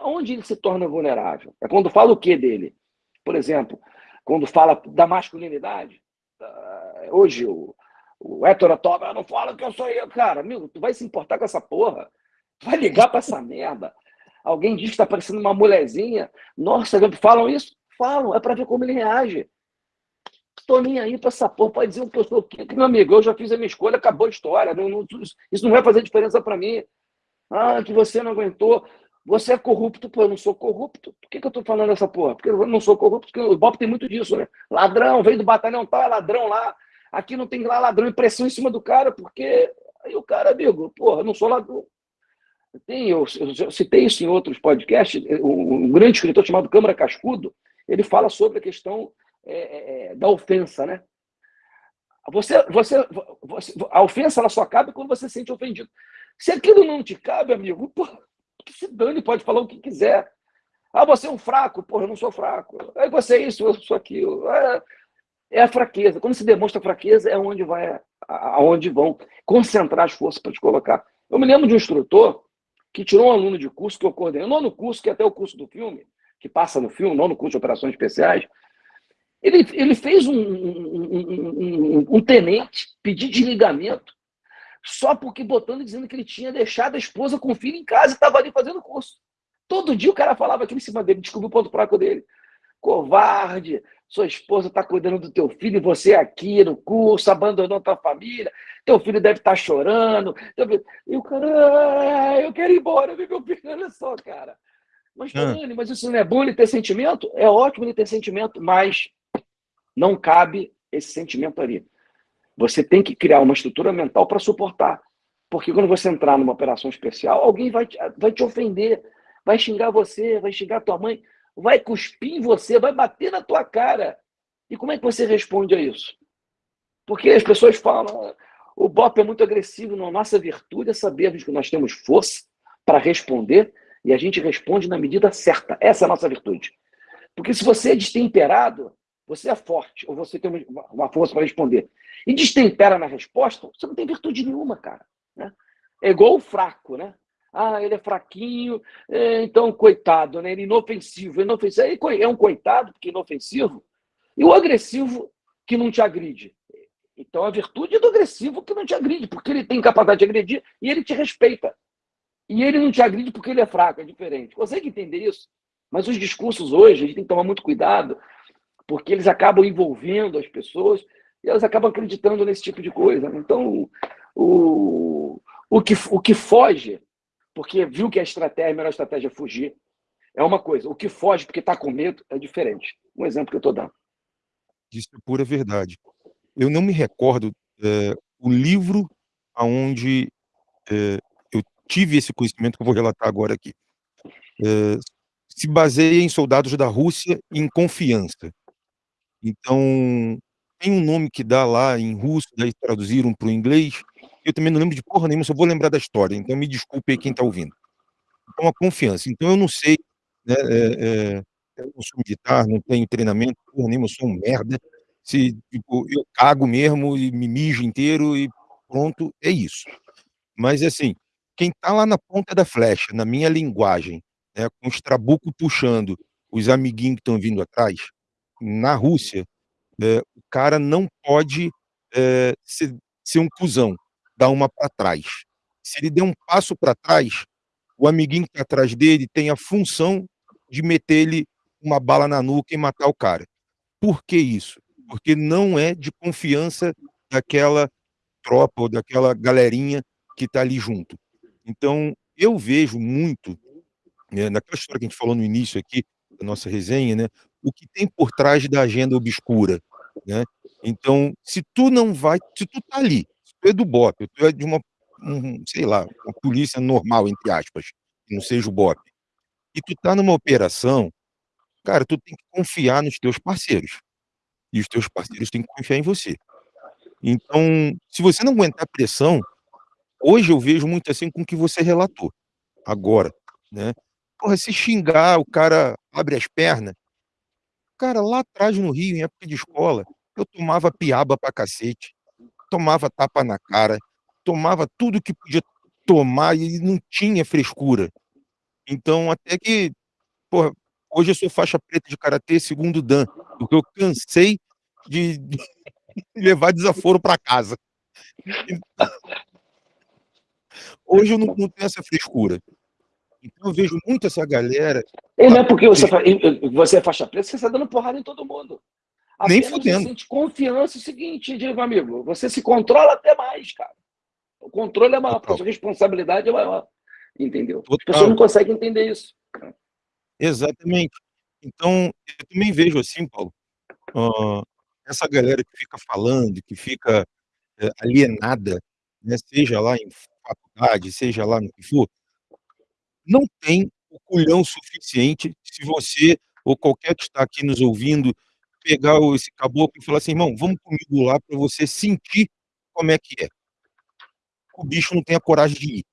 Onde ele se torna vulnerável? É quando fala o que dele? Por exemplo, quando fala da masculinidade. Hoje o, o Héctor Atoba não fala que eu sou eu. Cara, amigo, tu vai se importar com essa porra? Tu vai ligar para essa merda? Alguém diz que está parecendo uma mulherzinha. Nossa, falam isso? Falam, é para ver como ele reage. Estou nem aí para essa porra. Pode dizer o que eu sou o quê? Meu amigo, eu já fiz a minha escolha, acabou a história. Não, não, isso não vai fazer diferença para mim. Ah, que você não aguentou. Você é corrupto, pô, eu não sou corrupto. Por que, que eu tô falando essa porra? Porque eu não sou corrupto, porque o Bob tem muito disso, né? Ladrão, veio do batalhão tal, é ladrão lá. Aqui não tem lá ladrão, impressão em cima do cara, porque aí o cara, amigo, porra, eu não sou ladrão. Tem, eu, eu, citei isso em outros podcasts, um, um, grande escritor chamado Câmara Cascudo, ele fala sobre a questão é, é, da ofensa, né? Você, você, você, a ofensa ela só cabe quando você se sente ofendido. Se aquilo não te cabe, amigo, porra, que se dane, pode falar o que quiser. Ah, você é um fraco? Porra, eu não sou fraco. Aí você é isso, eu sou aquilo. É, é a fraqueza. Quando se demonstra fraqueza, é onde vai, aonde vão concentrar as forças para te colocar. Eu me lembro de um instrutor que tirou um aluno de curso que eu coordenei, não no curso, que é até o curso do filme, que passa no filme, não no curso de operações especiais. Ele, ele fez um, um, um, um tenente pedir desligamento só porque botando dizendo que ele tinha deixado a esposa com o filho em casa e estava ali fazendo curso. Todo dia o cara falava aqui em cima dele, descobriu o ponto fraco dele. Covarde, sua esposa está cuidando do teu filho, e você aqui no curso, abandonou tua família, teu filho deve estar tá chorando. E o cara, ah, eu quero ir embora, meu filho, olha só, cara. Mas, Fernando, mas isso não é bom ele ter sentimento? É ótimo ele ter sentimento, mas não cabe esse sentimento ali. Você tem que criar uma estrutura mental para suportar. Porque quando você entrar numa operação especial, alguém vai te, vai te ofender, vai xingar você, vai xingar tua mãe, vai cuspir em você, vai bater na tua cara. E como é que você responde a isso? Porque as pessoas falam, o BOP é muito agressivo, não. Nossa virtude é sabermos que nós temos força para responder e a gente responde na medida certa. Essa é a nossa virtude. Porque se você é destemperado, você é forte, ou você tem uma força para responder, e destempera na resposta, você não tem virtude nenhuma, cara. Né? É igual o fraco, né? Ah, ele é fraquinho, é, então, coitado, né? Ele é inofensivo. Inofensivo. É um coitado, porque é inofensivo. E o agressivo que não te agride. Então, a virtude é do agressivo que não te agride, porque ele tem capacidade de agredir e ele te respeita. E ele não te agride porque ele é fraco, é diferente. Consegue entender isso? Mas os discursos hoje, a gente tem que tomar muito cuidado, porque eles acabam envolvendo as pessoas e elas acabam acreditando nesse tipo de coisa. Então, o, o, que, o que foge, porque viu que a estratégia, a melhor estratégia é fugir, é uma coisa. O que foge porque está com medo é diferente. Um exemplo que eu estou dando. Isso é pura verdade. Eu não me recordo é, o livro aonde é, eu tive esse conhecimento que eu vou relatar agora aqui. É, se baseia em soldados da Rússia em confiança. Então, tem um nome que dá lá em russo, daí traduziram para o inglês, eu também não lembro de porra nenhuma, só vou lembrar da história, então me desculpe aí quem está ouvindo. Então, a confiança. Então, eu não sei, né, é, é, eu não sou militar, não tenho treinamento, porra nenhuma, eu sou um merda, se tipo, eu cago mesmo e me mijo inteiro e pronto, é isso. Mas, assim, quem está lá na ponta da flecha, na minha linguagem, né, com os trabucos puxando os amiguinhos que estão vindo atrás, na Rússia, é, o cara não pode é, ser, ser, um cuzão, dar uma para trás. Se ele der um passo para trás, o amiguinho que está atrás dele tem a função de meter ele uma bala na nuca e matar o cara. Por que isso? Porque não é de confiança daquela tropa ou daquela galerinha que está ali junto. Então, eu vejo muito, né, naquela história que a gente falou no início aqui, da nossa resenha, né, o que tem por trás da agenda obscura, né? Então, se tu não vai, se tu tá ali, é do BOP, tu é de uma, um, sei lá, uma polícia normal, entre aspas, que não seja o BOP, e tu tá numa operação, cara, tu tem que confiar nos teus parceiros. E os teus parceiros têm que confiar em você. Então, se você não aguentar pressão, hoje eu vejo muito assim com o que você relatou, agora, né? Porra, se xingar, o cara abre as pernas, Cara, lá atrás no Rio, em época de escola, eu tomava piaba pra cacete, tomava tapa na cara, tomava tudo que podia tomar e não tinha frescura. Então, até que, porra, hoje eu sou faixa preta de karatê segundo dan, porque eu cansei de, de levar desaforo para casa. Hoje eu não, não tenho essa frescura. Então eu vejo muito essa galera. E não é porque você, você é faixa preta, você está dando porrada em todo mundo. Nem fudendo. Você sente confiança é o seguinte, meu amigo, você se controla até mais, cara. O controle é maior, a sua responsabilidade é maior. Entendeu? Total. As pessoas não conseguem entender isso. Exatamente. Então, eu também vejo assim, Paulo, uh, essa galera que fica falando, que fica uh, alienada, né, seja lá em faculdade, seja lá no que for, não tem o culhão suficiente se você, ou qualquer que está aqui nos ouvindo, pegar esse caboclo e falar assim, irmão, vamos comigo lá para você sentir como é que é. O bicho não tem a coragem de ir,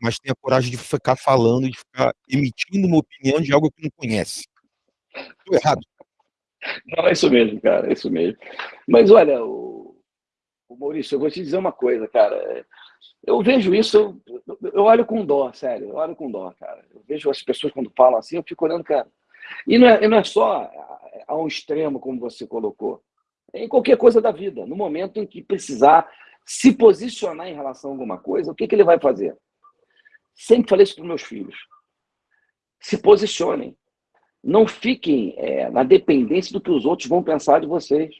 mas tem a coragem de ficar falando, de ficar emitindo uma opinião de algo que não conhece. Estou errado. Não, é isso mesmo, cara, é isso mesmo. Mas olha, o, o Maurício, eu vou te dizer uma coisa, cara. Eu vejo isso, eu, eu olho com dó, sério, eu olho com dó, cara. Eu vejo as pessoas quando falam assim, eu fico olhando, cara. E não é, não é só a um extremo, como você colocou. É em qualquer coisa da vida. No momento em que precisar se posicionar em relação a alguma coisa, o que, que ele vai fazer? Sempre falei isso para os meus filhos. Se posicionem. Não fiquem é, na dependência do que os outros vão pensar de vocês.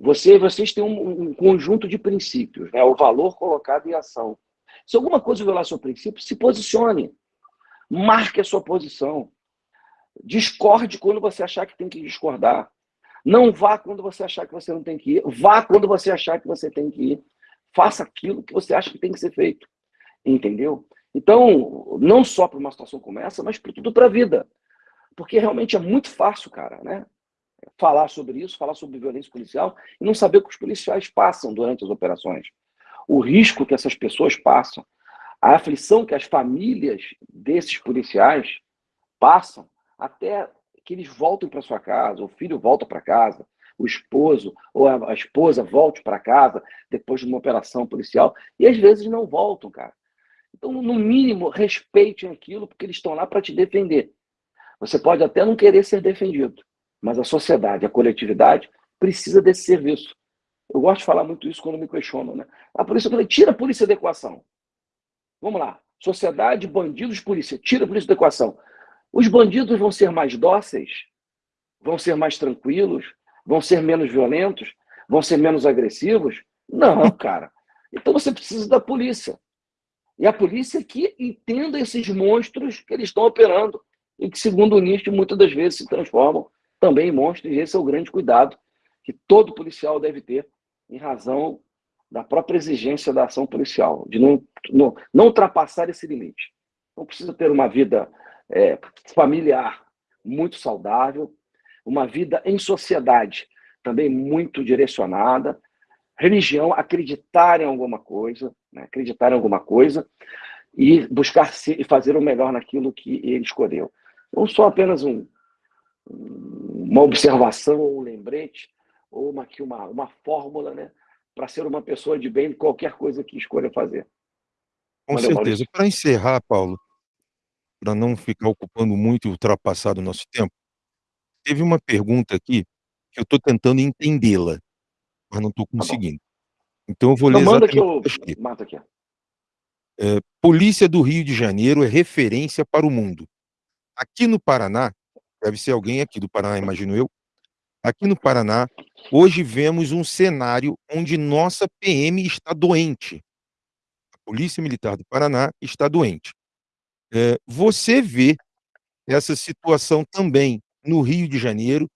Você, vocês têm um, um conjunto de princípios, né? o valor colocado em ação. Se alguma coisa violar seu princípio, se posicione. Marque a sua posição. Discorde quando você achar que tem que discordar. Não vá quando você achar que você não tem que ir. Vá quando você achar que você tem que ir. Faça aquilo que você acha que tem que ser feito. Entendeu? Então, não só para uma situação como essa, mas para tudo para a vida. Porque realmente é muito fácil, cara, né? Falar sobre isso, falar sobre violência policial e não saber o que os policiais passam durante as operações. O risco que essas pessoas passam, a aflição que as famílias desses policiais passam até que eles voltem para sua casa, o filho volta para casa, o esposo ou a esposa volte para casa depois de uma operação policial e às vezes não voltam, cara. Então, no mínimo, respeitem aquilo, porque eles estão lá para te defender. Você pode até não querer ser defendido, mas a sociedade, a coletividade, precisa desse serviço. Eu gosto de falar muito isso quando me questionam, né? A polícia, tira a polícia da equação. Vamos lá. Sociedade, bandidos, polícia. Tira a polícia da equação. Os bandidos vão ser mais dóceis? Vão ser mais tranquilos? Vão ser menos violentos? Vão ser menos agressivos? Não, cara. Então você precisa da polícia. E a polícia que entenda esses monstros que eles estão operando e que, segundo o Nietzsche, muitas das vezes se transformam também em monstros. E esse é o grande cuidado que todo policial deve ter em razão da própria exigência da ação policial, de não, não, não ultrapassar esse limite. Não precisa ter uma vida é, familiar muito saudável, uma vida em sociedade também muito direcionada, religião, acreditar em alguma coisa, né? acreditar em alguma coisa e buscar se, e fazer o melhor naquilo que ele escolheu. Não só apenas um, uma observação ou um lembrete, ou uma, uma, uma fórmula né? para ser uma pessoa de bem em qualquer coisa que escolha fazer. Com Valeu, certeza. Para encerrar, Paulo, para não ficar ocupando muito e ultrapassar o nosso tempo, teve uma pergunta aqui que eu estou tentando entendê-la mas não estou tá conseguindo. Então eu vou ler manda que eu mato aqui. É, Polícia do Rio de Janeiro é referência para o mundo. Aqui no Paraná, deve ser alguém aqui do Paraná, imagino eu. Aqui no Paraná, hoje vemos um cenário onde nossa PM está doente. A Polícia Militar do Paraná está doente. É, você vê essa situação também no Rio de Janeiro,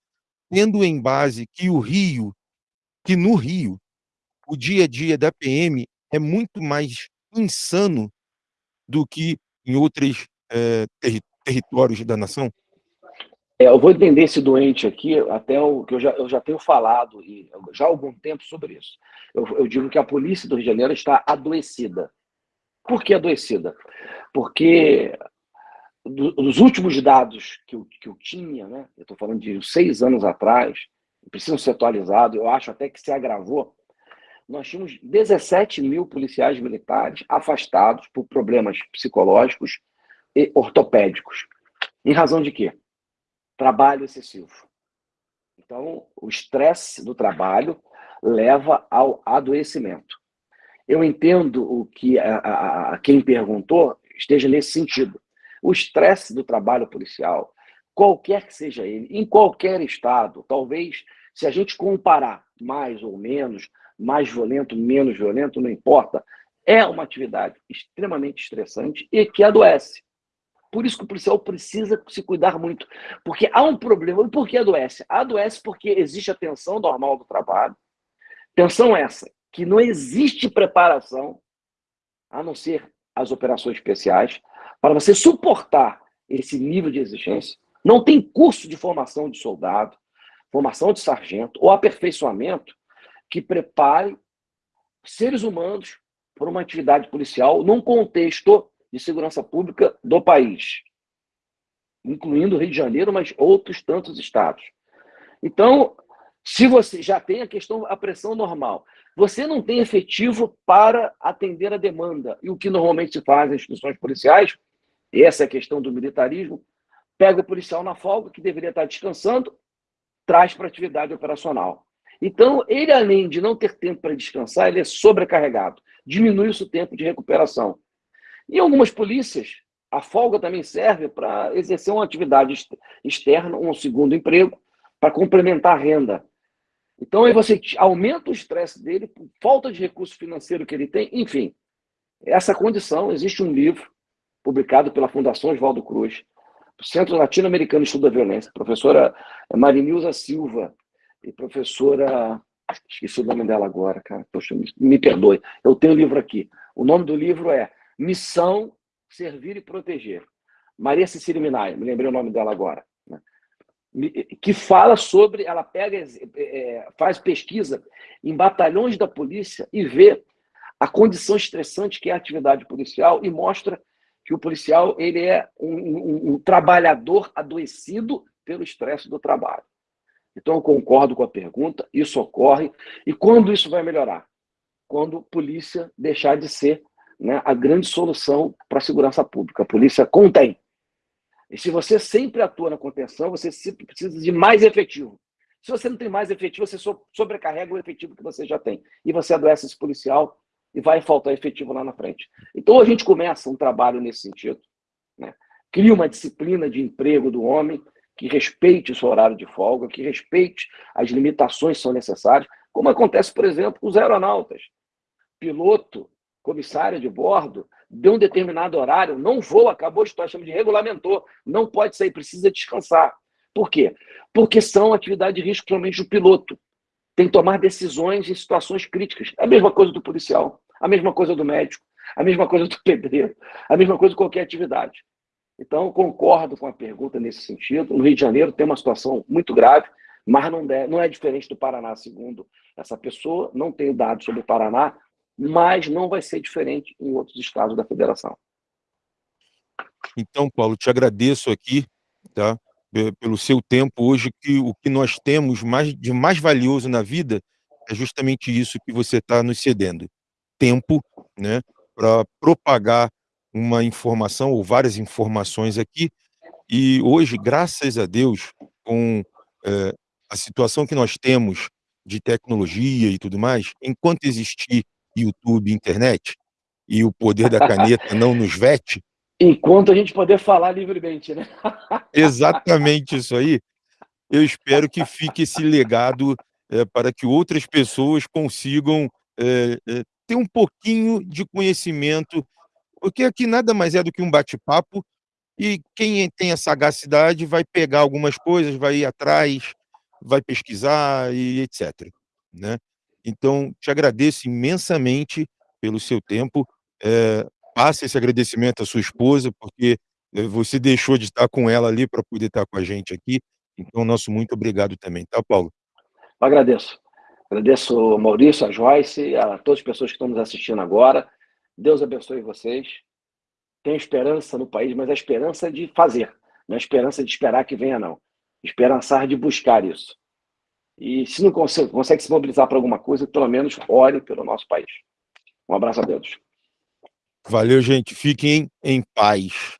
tendo em base que o Rio que no Rio, o dia a dia da PM é muito mais insano do que em outros é, terri territórios da nação? É, eu vou entender esse doente aqui, até o que eu já, eu já tenho falado e já há algum tempo sobre isso. Eu, eu digo que a polícia do Rio de Janeiro está adoecida. Por que adoecida? Porque dos últimos dados que eu, que eu tinha, né, eu estou falando de seis anos atrás, precisam ser atualizados, eu acho até que se agravou. Nós tínhamos 17 mil policiais militares afastados por problemas psicológicos e ortopédicos. Em razão de quê? Trabalho excessivo. Então, o estresse do trabalho leva ao adoecimento. Eu entendo o que a, a, a quem perguntou esteja nesse sentido. O estresse do trabalho policial, qualquer que seja ele, em qualquer estado, talvez se a gente comparar mais ou menos, mais violento, menos violento, não importa, é uma atividade extremamente estressante e que adoece. Por isso que o policial precisa se cuidar muito. Porque há um problema. E por que adoece? Adoece porque existe a tensão normal do trabalho. Tensão essa, que não existe preparação, a não ser as operações especiais, para você suportar esse nível de exigência. Não tem curso de formação de soldado, formação de sargento ou aperfeiçoamento que prepare seres humanos para uma atividade policial num contexto de segurança pública do país, incluindo o Rio de Janeiro, mas outros tantos estados. Então, se você já tem a questão, a pressão normal, você não tem efetivo para atender a demanda. E o que normalmente se faz nas instituições policiais, essa é a questão do militarismo, pega o policial na folga, que deveria estar descansando, traz para atividade operacional. Então, ele, além de não ter tempo para descansar, ele é sobrecarregado. Diminui o seu tempo de recuperação. E algumas polícias A folga também serve para exercer uma atividade externa, um segundo emprego, para complementar a renda. Então, aí você aumenta o estresse dele, falta de recurso financeiro que ele tem, enfim. Essa condição, existe um livro publicado pela Fundação Oswaldo Cruz, Centro Latino-Americano de Estudo da Violência, professora Marinilza Silva e professora. Esqueci o nome dela agora, cara. Poxa, me, me perdoe. Eu tenho o livro aqui. O nome do livro é Missão Servir e Proteger. Maria Cecília Minaya, me lembrei o nome dela agora. Que fala sobre. Ela pega, é, faz pesquisa em batalhões da polícia e vê a condição estressante que é a atividade policial e mostra que o policial ele é um, um, um trabalhador adoecido pelo estresse do trabalho. Então, eu concordo com a pergunta, isso ocorre. E quando isso vai melhorar? Quando a polícia deixar de ser né, a grande solução para a segurança pública. A polícia contém. E se você sempre atua na contenção, você sempre precisa de mais efetivo. Se você não tem mais efetivo, você sobrecarrega o efetivo que você já tem. E você adoece esse policial e vai faltar efetivo lá na frente. Então a gente começa um trabalho nesse sentido. Né? Cria uma disciplina de emprego do homem que respeite o seu horário de folga, que respeite as limitações que são necessárias, como acontece, por exemplo, com os aeronautas. Piloto, comissário de bordo, deu um determinado horário, não voa, acabou a história, chama de regulamentou, não pode sair, precisa descansar. Por quê? Porque são atividades de risco, principalmente do piloto. Tem que tomar decisões em situações críticas. É a mesma coisa do policial. A mesma coisa do médico, a mesma coisa do pedreiro, a mesma coisa de qualquer atividade. Então, concordo com a pergunta nesse sentido. No Rio de Janeiro tem uma situação muito grave, mas não, é, não é diferente do Paraná, segundo essa pessoa. Não tenho dados sobre o Paraná, mas não vai ser diferente em outros estados da federação. Então, Paulo, te agradeço aqui, tá? Pelo seu tempo hoje, que o que nós temos mais, de mais valioso na vida é justamente isso que você está nos cedendo tempo né, para propagar uma informação ou várias informações aqui. E hoje, graças a Deus, com é, a situação que nós temos de tecnologia e tudo mais, enquanto existir YouTube, internet, e o poder da caneta não nos vete. Enquanto a gente poder falar livremente, né? Exatamente isso aí. Eu espero que fique esse legado é, para que outras pessoas consigam é, é, ter um pouquinho de conhecimento, porque aqui nada mais é do que um bate-papo, e quem tem a sagacidade vai pegar algumas coisas, vai ir atrás, vai pesquisar e etc. Né? Então, te agradeço imensamente pelo seu tempo. É, passe esse agradecimento à sua esposa, porque eh, você deixou de estar com ela ali para poder estar com a gente aqui. Então, nosso muito obrigado também, tá, Paulo? Eu agradeço. Agradeço ao Maurício, a Joyce, a todas as pessoas que estão nos assistindo agora. Deus abençoe vocês. Tem esperança no país, mas a esperança de fazer, não é a esperança de esperar que venha, não. Esperançar de buscar isso. E se não consegue, consegue se mobilizar para alguma coisa, pelo menos ore pelo nosso país. Um abraço a todos. Valeu, gente. Fiquem em paz.